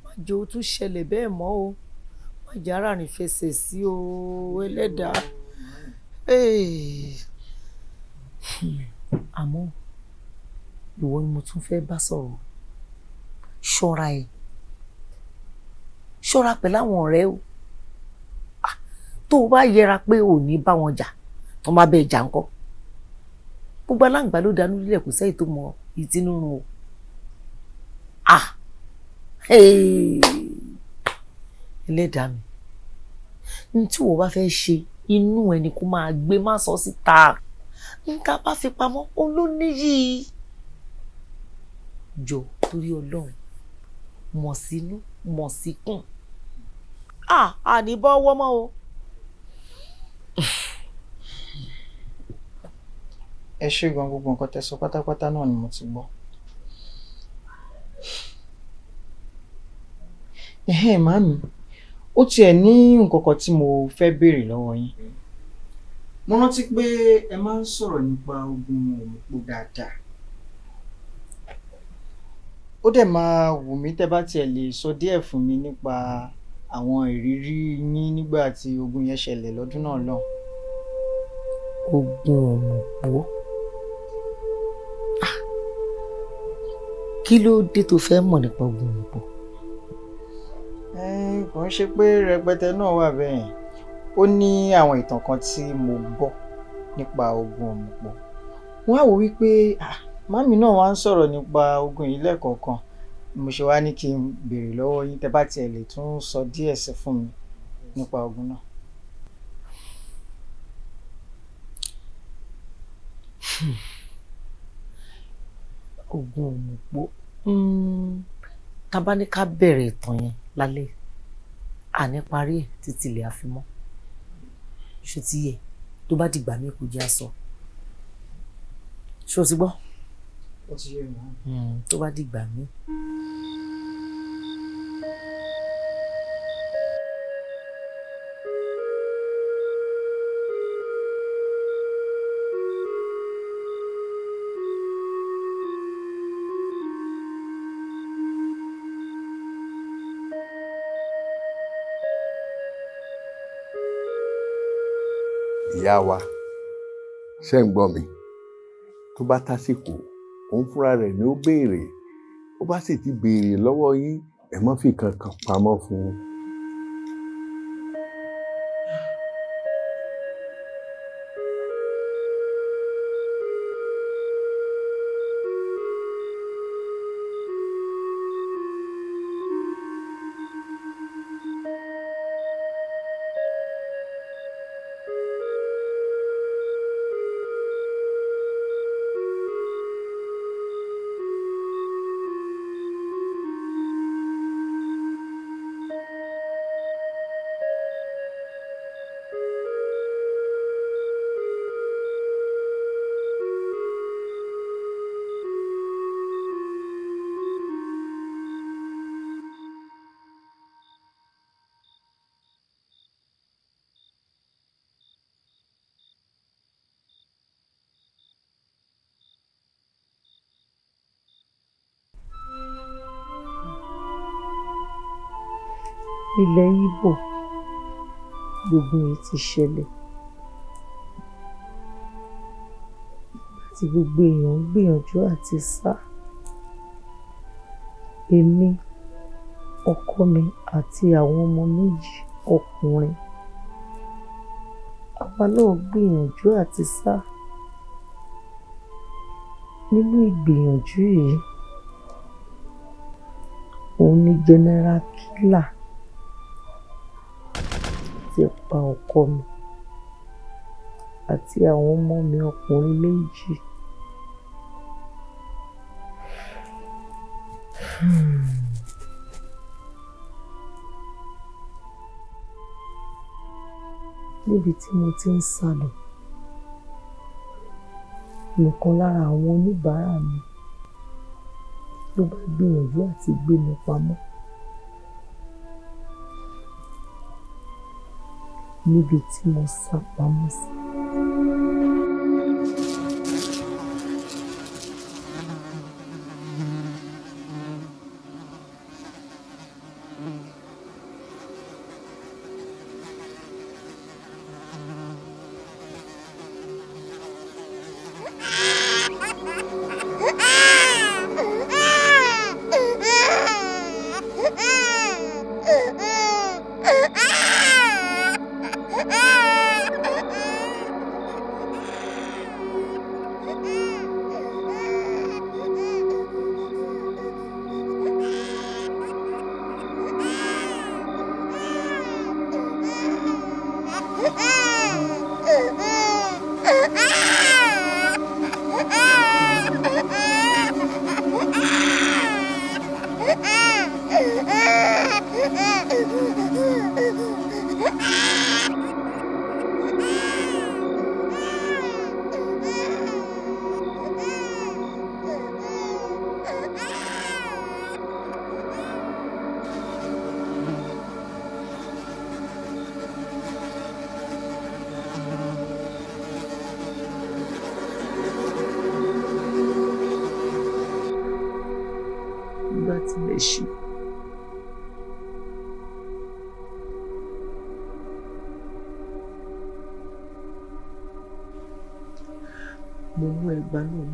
Má jẹ́ ó tún ṣẹlẹ̀ bẹ́ẹ̀ mọ́ o. Má jẹ́ ara rìn fẹsẹ̀ sí o. Hmm. àmọ́ ìwọ ni mo tún fẹ́ bá sọ̀rọ̀ ṣọ́ra ẹ̀. Ṣọ́ra pẹ̀lú àwọn ọ̀rẹ́ o. Ah, tó o bá yẹra pé ò ní bá wọn jà tó má bẹ́ẹ̀ jà ńkọ́? Gbogbo aláǹgbá ló dánú lílẹ̀ kò sẹ́yìn tó mọ ìtinú run o. Ah ẹlẹ́dàá mi ní tí wọ́n bá fẹ́ ṣe inú ẹni kó máa gbé má sọ síta. Nǹkan bá fi pamọ́ òun ló níyì. Jọ torí ọlọ́run mọ̀ sínú mọ̀ síkùn ah àní bọ́ ọwọ́ mọ́ o. ẹ ṣe gan gbogbo nǹkan tẹ́ sọ pátápátá náà ni mo ti gbọ́. ẹ̀hẹ́n màámi ó tiẹ̀ ní nǹkan kan tí mo fẹ́ béèrè lọ́wọ́ yín. mo rántí pé ẹ máa ń sọ̀rọ̀ nípa ogun òmùpò dáadáa. Ó dẹ̀ máa wù mí tẹ́ bá tiẹ̀ lè sọ díẹ̀ fún mi nípa àwọn ìrírí yín nígbà tí ogun yẹn ṣẹlẹ̀ lọ́dún náà lọ́hùn. ogun òmùpó Ah, kí ló dé tó fẹ́ mọ̀ nípa ogun. Ẹ́n, kò ń ṣe pé rẹpẹtẹ náà wà bẹ́ẹ̀. Yẹn ó ní àwọn ìtàn kan tí mo gbọ́ nípa ogun òmùpọ̀ wọ́n á wò wípé ah, màmí náà wá ń sọ̀rọ̀ nípa ogun yìí lẹ́ẹ̀kọ̀ọ̀kan. Mo ṣe wá ní kí n béèrè lọ́wọ́ yín tẹ́ bá tiẹ̀ lè tún sọ díẹ̀ sí fún mi nípa ogun náà. ogun òmùpó tá ní ká bẹ̀rẹ̀ ìtàn yẹn lálẹ́ àní parí ẹ̀ títí ilẹ̀ àfimọ́ ṣó ti yẹ? Tó bá dìgbà mí kò jẹ́ àsọ ṣó ti gbọ́ ó ti yé mi. Hmm, tó bá dìgbà mi. ìyá wa ṣe ń gbọ́ mi tó bá tásìkò òun fúnra rẹ̀ ni ó béèrè ó bá sì ti béèrè lọ́wọ́ yín ẹ má fi kankan pamọ́ fún un. Ìgbò gbogbo ẹ̀ ti ṣẹlẹ̀. Àti gbogbo èèyàn ń gbìyànjú àti sá. Èmi ọkọ mi àti àwọn ọmọ méjì ọkùnrin. Àwa náà gbìyànjú àti sá. Nínú ìgbìyànjú yìí òun ni general killer pa ọkọ mi àti àwọn ọmọ mi ọkùnrin méjì. níbi tí mo ti ń sá lọ nìkan lára àwọn oníbàárà mi ló bá gbìyànjú àti gbé mi pamọ́. Níbi tí mo sá pamọ́ sí.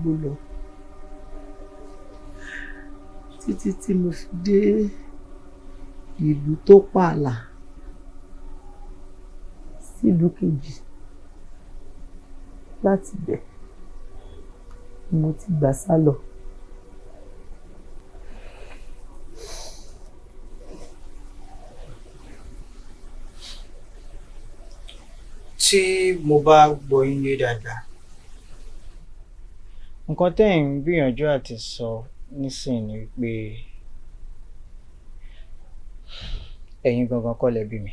Ẹgbàá náà gbó lọ títí tí mo fi dé ìlú tó pààlà sílùú kejì láti bẹ̀ mo ti gbà sá lọ. tí mo bá gbọ́ yín dáadáa nǹkan tẹ́ ẹ̀ ń gbìyànjú àti sọ nísìnyí pé ẹ̀yin gangan kọ́ lẹ bí mi.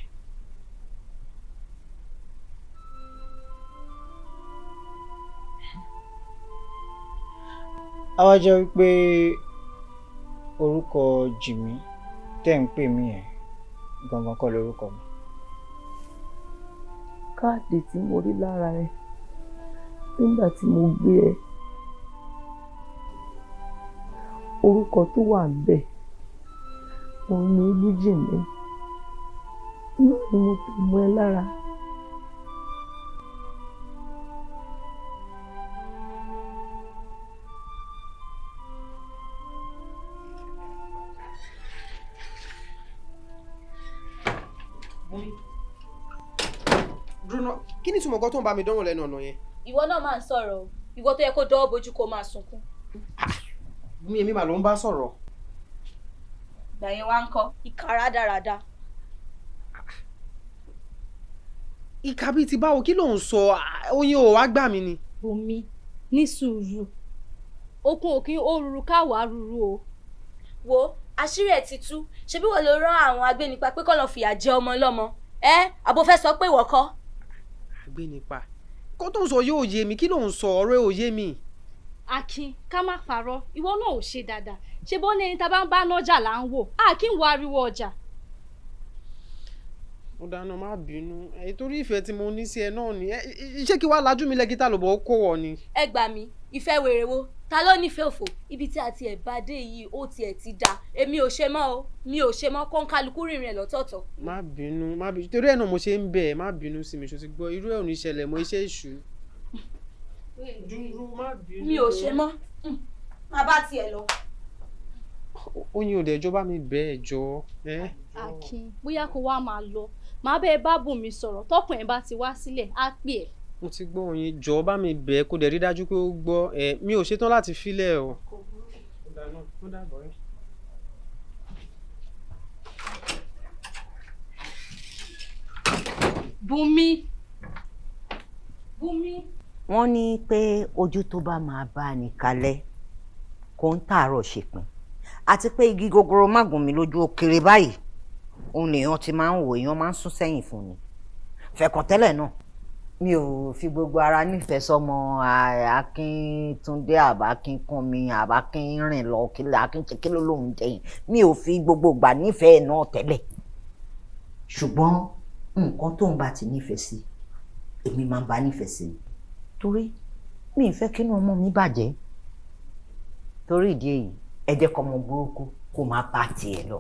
a wá jẹ́ wípé orúkọ Jìmí tẹ́ ń pè mí yẹn gangan kọ́ lórúkọ mi. káàdì tí mo rí lára ẹ nígbà tí mo gbé ẹ orúkọ tó wà bẹ́ẹ̀ òun ni olújìmí náà ni mo fi mọ ẹ lára. Bruno, kí ni ìtumọ̀ nǹkan tó ń bá mi dánwò lẹ́nu ọ̀nà yẹn? Ìwọ náà máa ń sọ̀rọ̀ o, ìwọ tó yẹ kó dọ́wọ́ bojú kó máa sunkún. Ah, mi èmi mà ló ń bá sọ̀rọ̀. ìgbà yẹn wá ń kọ́ ìka rádaràda. ìka bíi ti báwo kí ló ń sọ oyin ò wá gbà mí ni. Bùnmi ní sùúrù okun òkín ó ruru káwàá ruru o. wo àṣírí ẹ̀ ti tú ṣebí wọ́n ló rán àwọn agbénipa pé kọ́ lọ́ọ́ fìyà jẹ ọmọ ọlọ́mọ ẹ àbò fẹ́ sọ pé ìwọ kọ́. gbé nípa kó tó ń sọ yóò yé mi kí ló ń sọ ọ̀rọ̀ ẹ̀ ò yé mi. Akin ká má parọ́ ìwọ náà ò ṣe dáadáa. Ṣé bó ní ẹni tá a bá ń bá nájà là ń wò? Á kí n wo ariwo ọjà. ó dáná má bínú. Ẹ torí ìfẹ́ tí mo ní sí ẹ náà ni. Ṣé kí wàá lajú mi lẹ́gítà lọ́bọ̀ ó kó wọ ni. ẹ gbà mí ìfẹ́ wèrè wo? Ta ló nífẹ̀ẹ́ òfò? Ibi tí a tiẹ̀ bá dé yìí ó tiẹ̀ ti da. Èmi ò ṣe mọ́ o mi ò ṣe mọ́ kó ń kálukú rìnrìn ẹ̀ lọ́tọ̀ọ̀tọ̀. má bínú má bínú. Torí ẹ̀ náà mo ṣe ń bẹ̀ ẹ́ má bínú sí mi ṣó ti gbọ́. Irú ẹ̀ ò ní ṣẹlẹ̀ mọ́ iṣẹ́ ìṣù. Dúró má bínú. mi ò ṣe mọ́ má bá tiẹ̀ lọ. oyin ò dẹjọ́ bá mi bẹ̀ ẹ̀ jọ. Akin bóyá kó wá máa lọ màá bẹ́ẹ̀ bá Bùnmi sọ̀rọ̀ tọkùn ẹ̀ bá ti wá sílẹ̀ á pè ẹ́ mo ti gbọ́ oyin jọ bá mi bẹ̀ ẹ́ kó dẹ̀ rí dájú pé ó gbọ́ ẹ mi ò ṣetán láti filẹ̀ o. Bùnmi Bùnmi. Wọ́n ní pé ojú tó bá máa bá ní kalẹ̀ kò ń tààrọ̀ ṣèpin àti pé igi gogoro má gùn mí lójú kéré báyìí òun lèèyàn ti máa ń wò èèyàn máa ń sún sẹ́yìn fún ni. Fẹ̀kàn tẹ́lẹ̀ náà mi ò fi gbogbo ara nífẹ̀ẹ́ sọmọ akíntúndé àbákínkúnmi àbákínrìn lọ kílẹ̀ akínṣe kí ló lóun jẹyìn mi ò fi gbogbo gbà nífẹ̀ẹ́ náà tẹ́lẹ̀. Ṣùgbọ́n nǹkan tóun bá ti nífẹ̀ẹ́ sí èmi máa ń bá nífẹ̀ẹ́ sí torí mi ì fẹ́ kínú ọmọ mi bàjẹ́. Torí ìdí èyí ẹ jẹ́ kọ́ ọmọ burúkú kó máa bá tiẹ̀ lọ.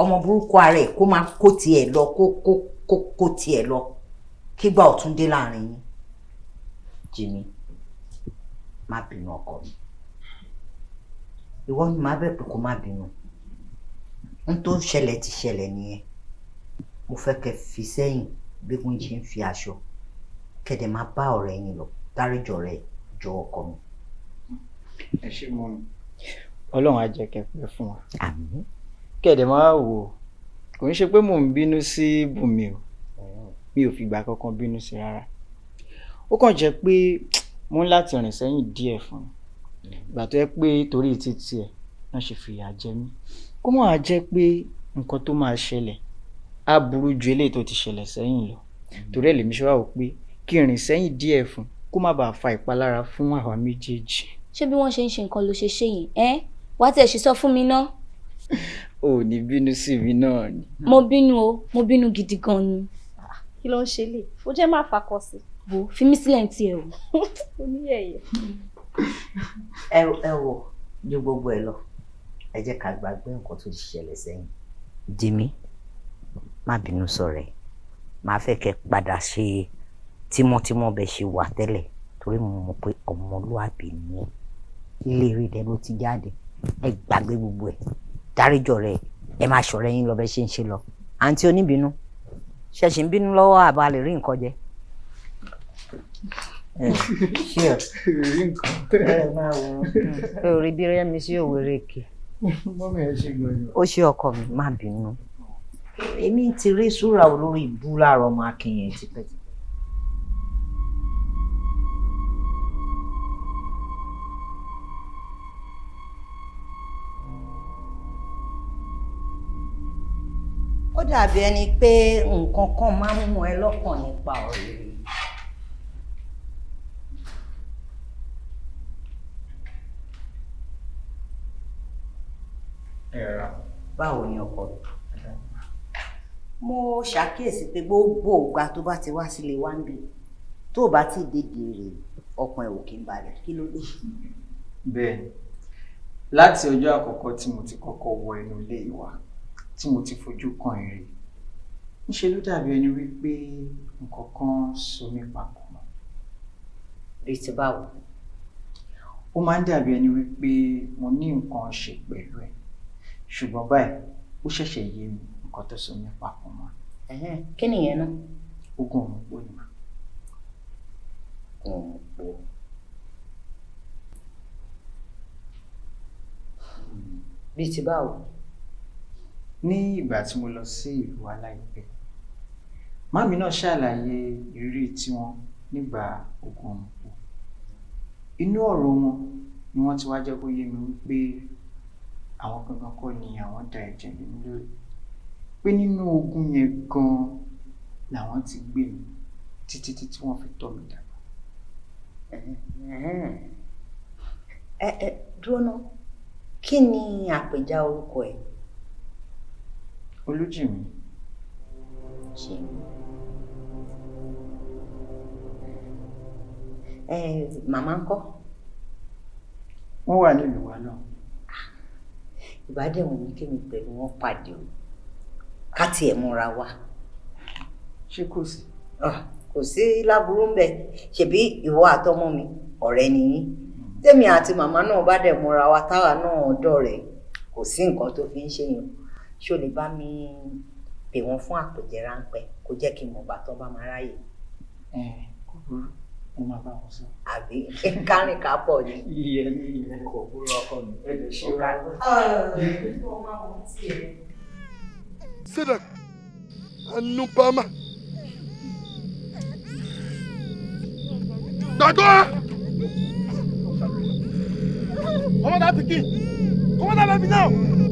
Ọmọ burúkú ara ẹ̀ kó máa kó tiẹ̀ lọ kó kó kó kó tiẹ̀ lọ. Kígbà ọ̀tún dé láàárín yín. Jimmy má bínú ọkọ mi. Ìwọ ni màá bẹ̀ pé kó má bínú. N tó ṣẹlẹ̀ ti ṣẹlẹ̀ nìyẹn. Mo fẹ́ kẹ́ fi sẹ́yìn bí wọ́n ṣe ń fi aṣọ kẹ́dẹ̀ máa bá ọ̀rẹ́ yín lọ. Dáríjọ rẹ̀ jọ ọkọ mi. ẹ ṣe mọ mi. Ọlọ́run á jẹ́ kẹ́ pẹ́ fún wa. Àmín. Kẹ̀dẹ̀ máa wò kò ń ṣe pé mò ń bínú sí Bùnmi o. Mi ò fìgbà kankan bínú sí rárá. Ó kàn jẹ́ pé mo ń láti rìn sẹ́yìn díẹ̀ fún un. Ìgbà tó yẹ pé torí títí ẹ̀ náà ṣe fìyà jẹ mí. Kó mọ̀ á jẹ́ pé nǹkan tó máa ṣẹlẹ̀ á burú ju eléyìí tó ti ṣẹlẹ̀ sẹ́yìn lọ. Torí ẹ̀ lèmi ṣe wá wò pé kí n rìn sẹ́yìn díẹ̀ fún kó má bàa fa ìpalára fún àwa méjèèjì. ṣé bí wọ́n ṣe ń ṣe nǹkan ló ṣe ṣe yìí ẹ́ wá tẹ̀ ṣe sọ fún mi ná. ò ní bínú sí mi náà ni. mo bínú o mo bínú gidi gan ni. kí ló ń ṣe lè ó jẹ́ má fakọ sí. wo fi mí sílẹ̀ ní tiẹ̀ o. oníyẹ̀yẹ̀. ẹ ẹ wò ju gbogbo ẹ lọ ẹ jẹ́ ká gbàgbé nǹkan tó ti ṣẹlẹ̀ sẹ́yìn. Jimmy má bínú sọ̀rọ̀ ẹ̀ máa fẹ́ kẹ́ padà ṣe tímọ́tímọ́ bẹ́ẹ̀ ṣe wà tẹ́lẹ̀ torí mo mọ̀ pé ọmọlúwàbí ni ilé rí rẹ ló ti jáde. Ẹ gbàgbé gbogbo ẹ. Dáríjọ rẹ ẹ máa ṣọ̀rẹ́ yín lọ bẹ́ẹ̀ ṣe ń ṣe lọ. Àǹtí oníbínú ṣẹ̀ṣì ń bínú lọ́wọ́ àbá lè rí nǹkan jẹ. ṣé o rí nǹkan. ẹ máa wọ ẹ ò rí bí rẹ́mi sí òwèrè kì ó ṣe ọkọ mi má bínú. Èmi ti rí súra olórí ìbú láàárọ̀ ọmọ akínyẹn tipẹ́tipẹ́. Ó dàbí ẹni pé nǹkan kan máa ń mú ẹ lọ́kàn nípa ọ̀rẹ́ rẹ̀. báwo ni ọkọ rẹ mo ṣàkíyèsí pé gbogbo ìgbà tó bá ti wá sílé wá ń bì tó bá ti dédé rè ọkàn ẹ ò kí ń balẹ̀ kí ló dé. bẹ́ẹ̀ láti ọjọ́ àkọ́kọ́ tí mo ti kọ́kọ́ wọ inú ilé ìwà tí mo ti fojú kan èrè ńṣe ló dàbí ẹni wípé nǹkan kan so mí papọ̀ mọ́. rí ti báwo. ó máa ń dàbí ẹni wípé mo ní nǹkan ṣe pẹ̀lú ẹ̀ ṣùgbọ́n báyìí ó ṣẹ̀ṣẹ̀ yé mi nǹkan tó so mí papọ̀ mọ́. kí nìyẹn náà. ogun ọ̀run pọ̀ ni mà. ọ̀run pọ̀. bíi ti báwo. Ní ìgbà tí mo lọ sí ìlú wa láìpẹ́ màmí náà ṣàlàyé ìrírí tiwọn nígbà ogun ọ̀run pọ̀ inú ọ̀rọ̀ wọn ni wọ́n ti wá jẹ́ kó yé mi wípé àwọn gangan kọ́ ni àwọn da ẹ̀jẹ̀ mi lórí pé nínú ogun yẹn gan-an làwọn ti gbé mi títí títí wọ́n fi tọ́ mi dàgbà. ẹ ẹ dúró ná kí ni àpèjá orúkọ ẹ. Olújìmí. jìmí. ẹ màmá ńkọ́. wọ́n wà nílùú wa náà. ìbádẹ́wọ̀n mi kémi pẹ̀lú wọn pàdé o ká tiẹ̀ múra wa. ṣé kò sí. kò sí láburú ń bẹ ṣebí ìwọ àtọmọ mi ọ̀rẹ́ nìyí tèmi àti màmá náà bá dẹ̀ múra wa táwa náà dọ̀rẹ́ kò sí nǹkan tó fi ń ṣèyàn ṣó lè bá mi pè wọ́n fún àpèjẹ ráńpẹ́ kó jẹ́ kí n mọ̀ bàtọ́ bá máa ráyè. ẹ kò burú mo máa bá wọn sọ. àbí kárìn ká pọ̀ ni. iye ní iye kò burú ọkọ mi ẹ lè ṣe ra. Sedak, Anupama. Gbàgbọ́! Come on, that pikin! Come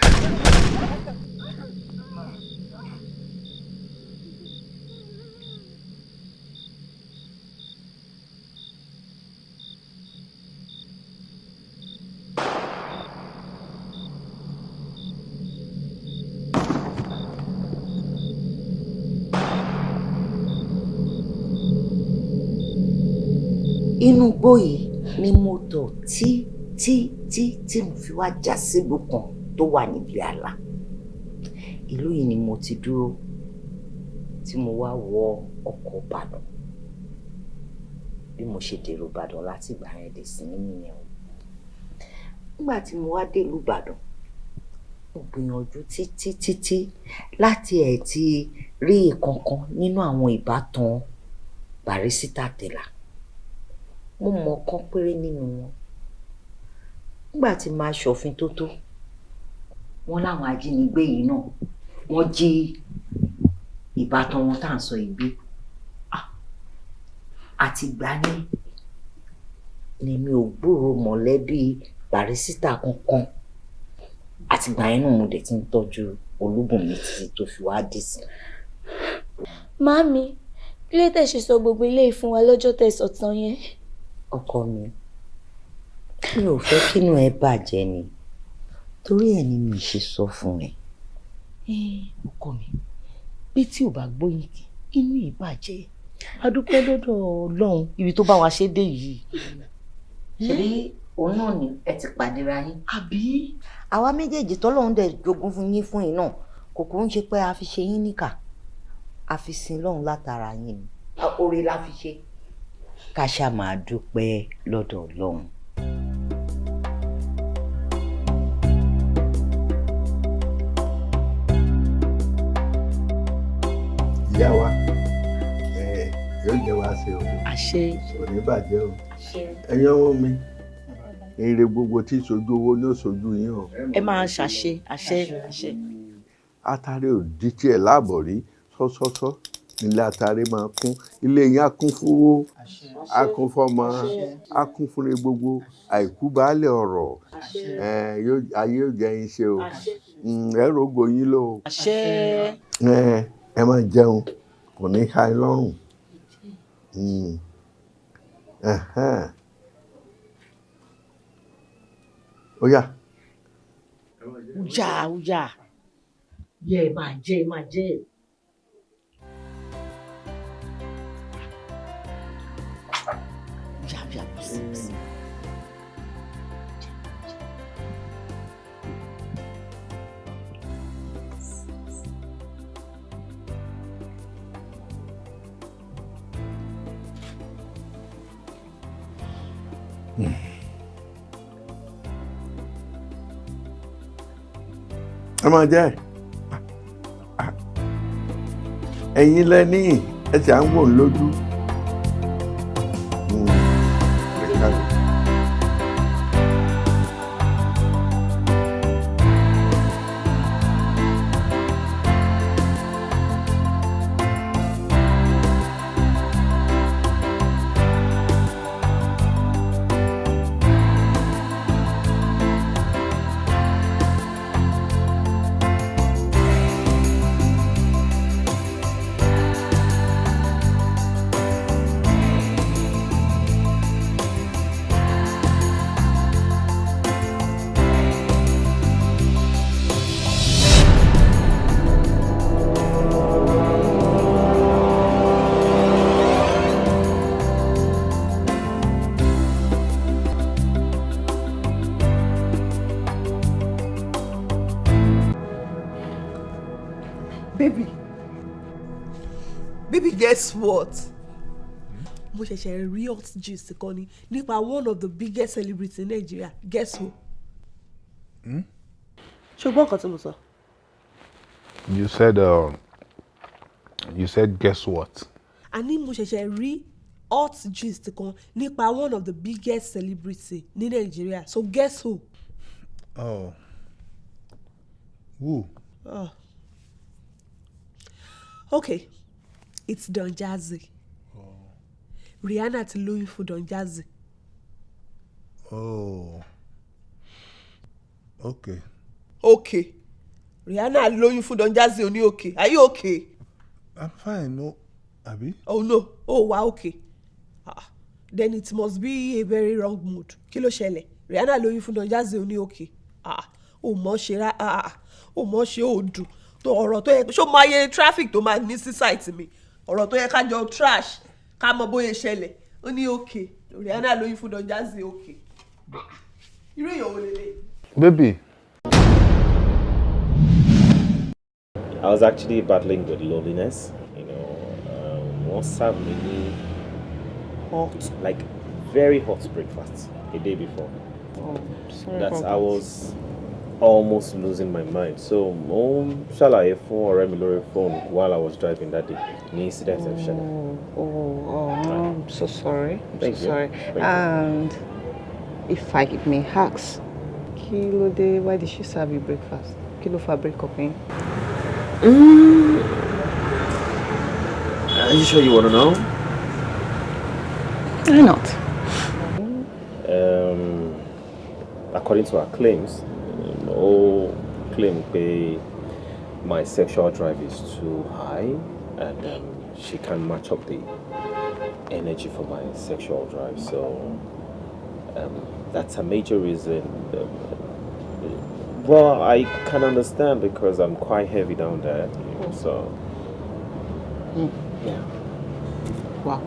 igbó yìí ni mo tọ̀ tí tí tí tí mo fi wá já sílùú tó wà níbi àlà ìlú yìí ni mo ti dúró tí mo wá wọ ọkọ̀ ìbàdàn. Bí mo ṣe dèrò ìbàdàn láti ìgbà yẹn dé sí nìyẹn o. Nígbà tí mo wá délùú ìbàdàn mo gbìyànjú títí títí láti ẹ̀ ti rí ìkankan nínú àwọn ìbátan Barrister Tella mo mọ ọ̀kan péré nínú wọn. Nígbà tí máa ṣòfin tó tó wọn láwọn ajínigbé yìí náà wọ́n jí ìbátan wọn tá à ń sọ ìgbé àti gbà ní lèmi ò gbúrò mọ̀lẹ́bí Barrister kankan. Àtìgbà náà mo dẹ̀ ti ń tọ́jú Olúbùnmi títí tó fi wá dì sí. Màámi, kí ló tẹ̀ ṣe sọ gbogbo eléyìí fún wa lọ́jọ́ tẹ̀ sọ̀tàn yẹn? Ọkọ mi mi ò fẹ́ kínú ẹ bàjẹ́ ni torí ẹ̀ ni mi ṣe sọ fún ẹ. ọkọ mi bí tí ò bá gbóyin kì inú yìí bàjẹ́ adúpẹ́ lọ́dọ̀ ọlọ́run ibi tó bá wa ṣe dé yìí. ṣebí òun náà ni ẹ ti pàdéra yín. àbí. àwa méjèèjì tọ́lọ́run dẹ̀ jogún fún yín fún yín náà kò kúrú ń ṣe pé a fi ṣe yín níkà a fi sin lọ́run látara yín ni oore la fi ṣe ká ṣáà máa dúpẹ́ lọ́dọ̀ ọlọ́run. ìyá wa ẹ yóò jẹ wá sí o. Kò ní bàjẹ́ o. Ẹ̀yin ọmọ mi èrè gbogbo tí sojú owó ní òṣojú yín o. Ẹ máa ṣàṣe àṣẹ àṣẹ. atare ò di tiẹ̀ láàbọ̀ rí. Sọ́sọ́sọ́ ilé atare máa kún ilé yín á kún fowó á kún fọmọ á kún fúnre gbogbo. Àìkú baálẹ̀ ọ̀rọ̀. Ayé yóò jẹ́ yín ṣe o. Mm, ẹ rògbò yín lò ó ẹ ẹ máa jẹun. Kò ní ha ẹ lọ́rùn. Mm. Ẹhẹ́n. ó yá. Ujà ujà yẹ ẹ máa jẹ ẹ máa jẹ. soups. Mm. Mm. ẹ máa jẹ ẹ̀yin lẹ ní à ń wò lójú. Hot gist kan ni nípa one of the biggest celebrities in Nigeria guess who. Hmm? ṣùgbọ́n nǹkan tí mo sọ. You said, uh, you said, guess what? àní mo ṣẹ̀ṣẹ̀ rí hot gist kan nípa one of the biggest celebrities ní Nigeria so guess who. Oh. Who? Oh. okay it's Don Jazzy. Rihanna ti lóyún fún Don Jazzy. Oh. Okay. okay Rihanna lóyún fún Don Jazzy oní okay are you okay. I'm fine, no. Abi? oh no oh wa okay ah then it must be a very wrong mood kí ló ṣẹlẹ̀ Rihanna lóyún fún Don Jazzy oní okay ah ò mọ̀ ṣe rá ah ò mọ̀ ṣe ò dùn tó ọ̀rọ̀ tó yẹ ṣó máa yẹ traffic tó máa ní sí site mi ọ̀rọ̀ tó yẹ ká jọ trash ká mọ bóyá ṣẹlẹ̀ ó ní okay Rihanna lóyún fún Don Jazzy okay irú èèyàn wo lélẹ̀. Baby. I was actually battling with loneliness. You know, um, one served me hot, like very hot breakfast a day before. Oh, sorry That I was almost losing my mind. So, mo ṣàlàyé fún ọ̀rẹ́ mi lórí phone while I was driving that day. Ní incident ẹ̀ ṣẹlẹ̀. Oh, oh, no, I'm so sorry. I'm Thank so you. sorry. Thank you. And if I may ask, kí ló dé, why did she serve you breakfast? Kí ló fa break up yín? Eh? Mm. Are you sure you want to know? Why not? Um, according to her claims, all claim pé my sexual drive is too high and um, she can't match up the energy for my sexual drive. So um, that's a major reason. Um, well, I can understand because I'm quite heavy down there, you know, so yeah. Wow.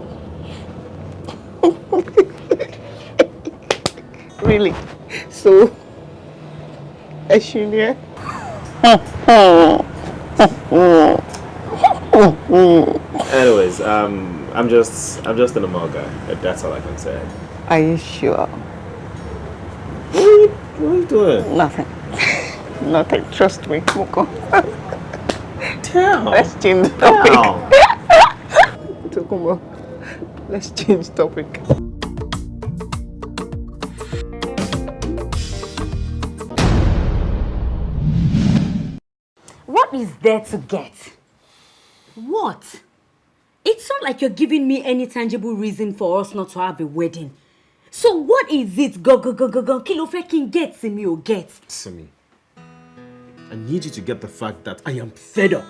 really? So, ni ẹ? Anyways, um, I'm just I'm just an normal guy. That's all I can say. Are you sure? What are you, what are you doing? Nothing. Nothing. Trust me. Moko. Damn. Let's change the topic. Let's change topic. Is there to get? What? It's not like you're giving me any tangible reason for us not to have a wedding. So what is it? Go, go, go, go, go. Kí ló fẹ́ kí n get sí mi ò get. Simi, I need you to get the fact that I am fed up.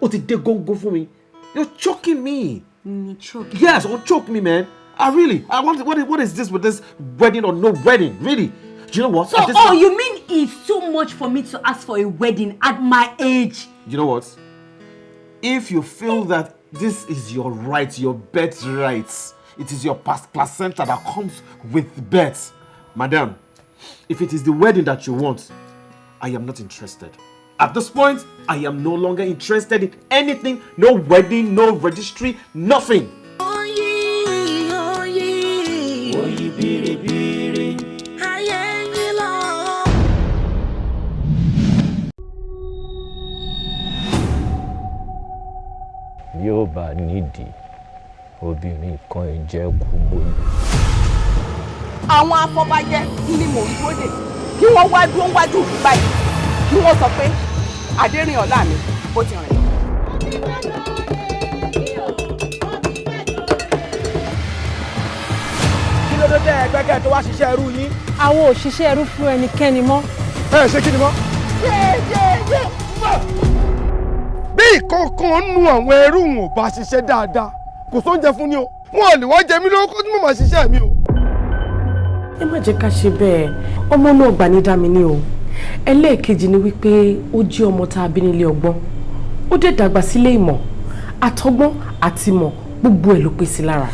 Ó ti dé góńgó fún mi. You're choking me. Mm, me choke. Yes, or choke me, man. I really, I want. What what is this with this wedding or no wedding? Really? Do you know what? So, oh, you mean it's too much for me to ask for a wedding at my age? Do You know what? If you feel that this is your right, your birthright, it is your pas- placenta that comes with birth, madam. If it is the wedding that you want, I am not interested. At this point, I am no longer interested in anything. No wedding, no registry, nothing. Bá nídìí obìnrin kan ìjẹ́ kú gbòòlù. àwọn afọbajẹ ni mò ń dúró dè kí wọ́n wá dúró wájú mi báyìí kí wọ́n sọ pé adérìn ọ̀la mi bó ti rìn. kí ló dé tẹ ẹgbẹ́kẹ̀ tó wá ṣiṣẹ́ ẹrú yín. àwọn òṣìṣẹ́ ẹrú fún ẹnikẹ́ni mọ́. ẹ ṣe kí ni mọ́. bí ìkọ̀ọ̀kan nu àwọn ẹrú wọn ò bá ṣiṣẹ́ dáadáa. Kò sóúnjẹ fún ni o. Wọn ò lè wá jẹ mí lówó kó tí mo máa ṣiṣẹ́ mi o. ẹ má jẹ́ ká ṣe bẹ́ẹ̀. Ọmọ náà gbà ní dá mi ní o. Ẹlẹ́ẹ̀kejì ni wípé ó jẹ́ ọmọ tá a bí nílé ọgbọ́n. Ó dẹ̀ dàgbà sílé ìmọ̀. Àtọgbọ́n àti ìmọ̀ gbogbo ẹ̀ ló pé sí lára.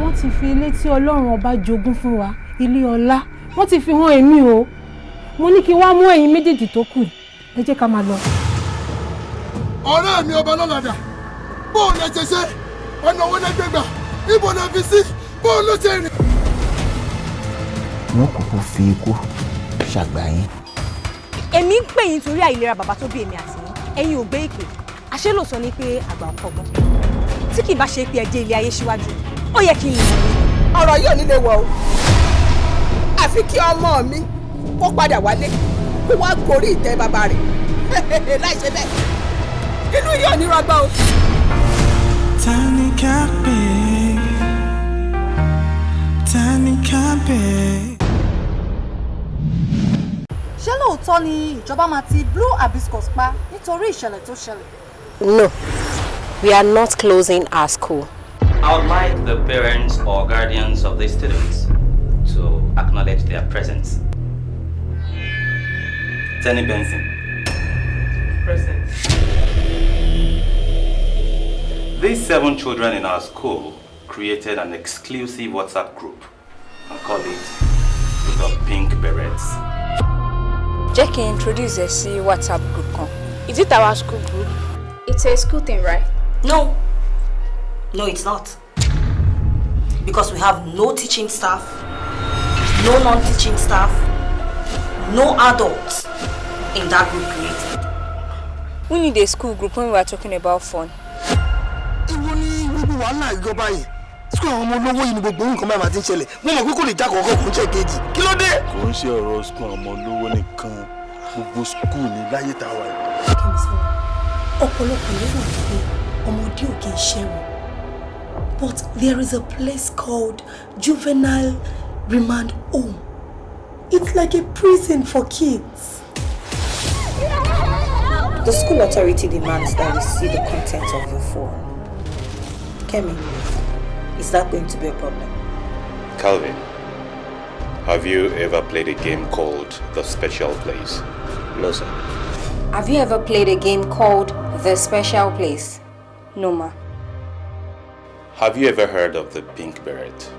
wọ́n ti fi ilé tí ọlọ́run ọba jogún fún wa ilé ọlá. Wọ́n ti fi hàn èmi o. Mo ní kí n wá mú ẹ̀yin méjèèjì tó kù. Ẹ jẹ́ ká máa lọ. Ọ̀rẹ́ mi ọba lọ́làdà bóun lè ṣe ṣe? Ọ̀nà owó lè gbégbà? Ibo lè fi sí? Bóun ló ṣe rìn. wọn kúkú fi ikú ṣàgbà yín. èmi ń pè yín torí àìlera bàbá tó bí èmi àti yín. Ẹ̀yin ò gbé ìpè. Àṣé ló sọ ni pé àgbà ń kọ́gbọ́n tí kì í bá ṣe pé ẹ dé ilé ayé síwájú ó yẹ kí n lè ọ̀rọ̀ yóò nílé wọ̀ o. Àfi kí ọmọ mi kó padà wálé kó wá gorí ìtẹ́ bàbá rẹ̀. Láì ṣe bẹ́ẹ̀ inú yóò ní rọgbọ o. Tani ká pè é? Tani ká pè é? ṣé lóòótọ́ ni ìjọba máa ti blue hibiscus pa nítorí ìṣẹ̀lẹ̀ tó ṣẹlẹ̀. No, we are not closing our school. I would like the parents or guardians of the students to acknowledge their presence. Tenny Benson. Present. These seven children in our school created an exclusive WhatsApp group and call it the Pink Berets. jẹ́ kí n introduce ẹ sí whatsapp group kan. Is it our school group? It's a school thing, right? No. No, it's not. Because we have no teaching staff, no non-teaching staff, no adults in that group created. we need a school group when we are talking about fun. Wàhálà ìjọba yìí sukùl àwọn ọmọ olówó yìí ni gbogbo nǹkan báyìí máa ti ń ṣẹlẹ̀ mo mọ̀ pé kò lè já kọ̀ọ̀kan kò ń ṣe kejì kí ló dé. kò ń ṣe ọ̀rọ̀ sukùl àwọn ọmọ olówó nìkan gbogbo sukùl ní láyé tá a wà yìí. ọ̀pọ̀lọpọ̀ lérò pé ọmọdé ò kì í ṣẹ̀wọ̀n but there is a place called juvenile remand home it's like a prison for kids. The school authority demands that we see the content of your phone. Kemi, is that going to be a problem? Calvin, have you ever played a game called The Special Place? No, sir. Have you ever played a game called The Special Place? No, ma. Have you ever heard of the Pink Beret?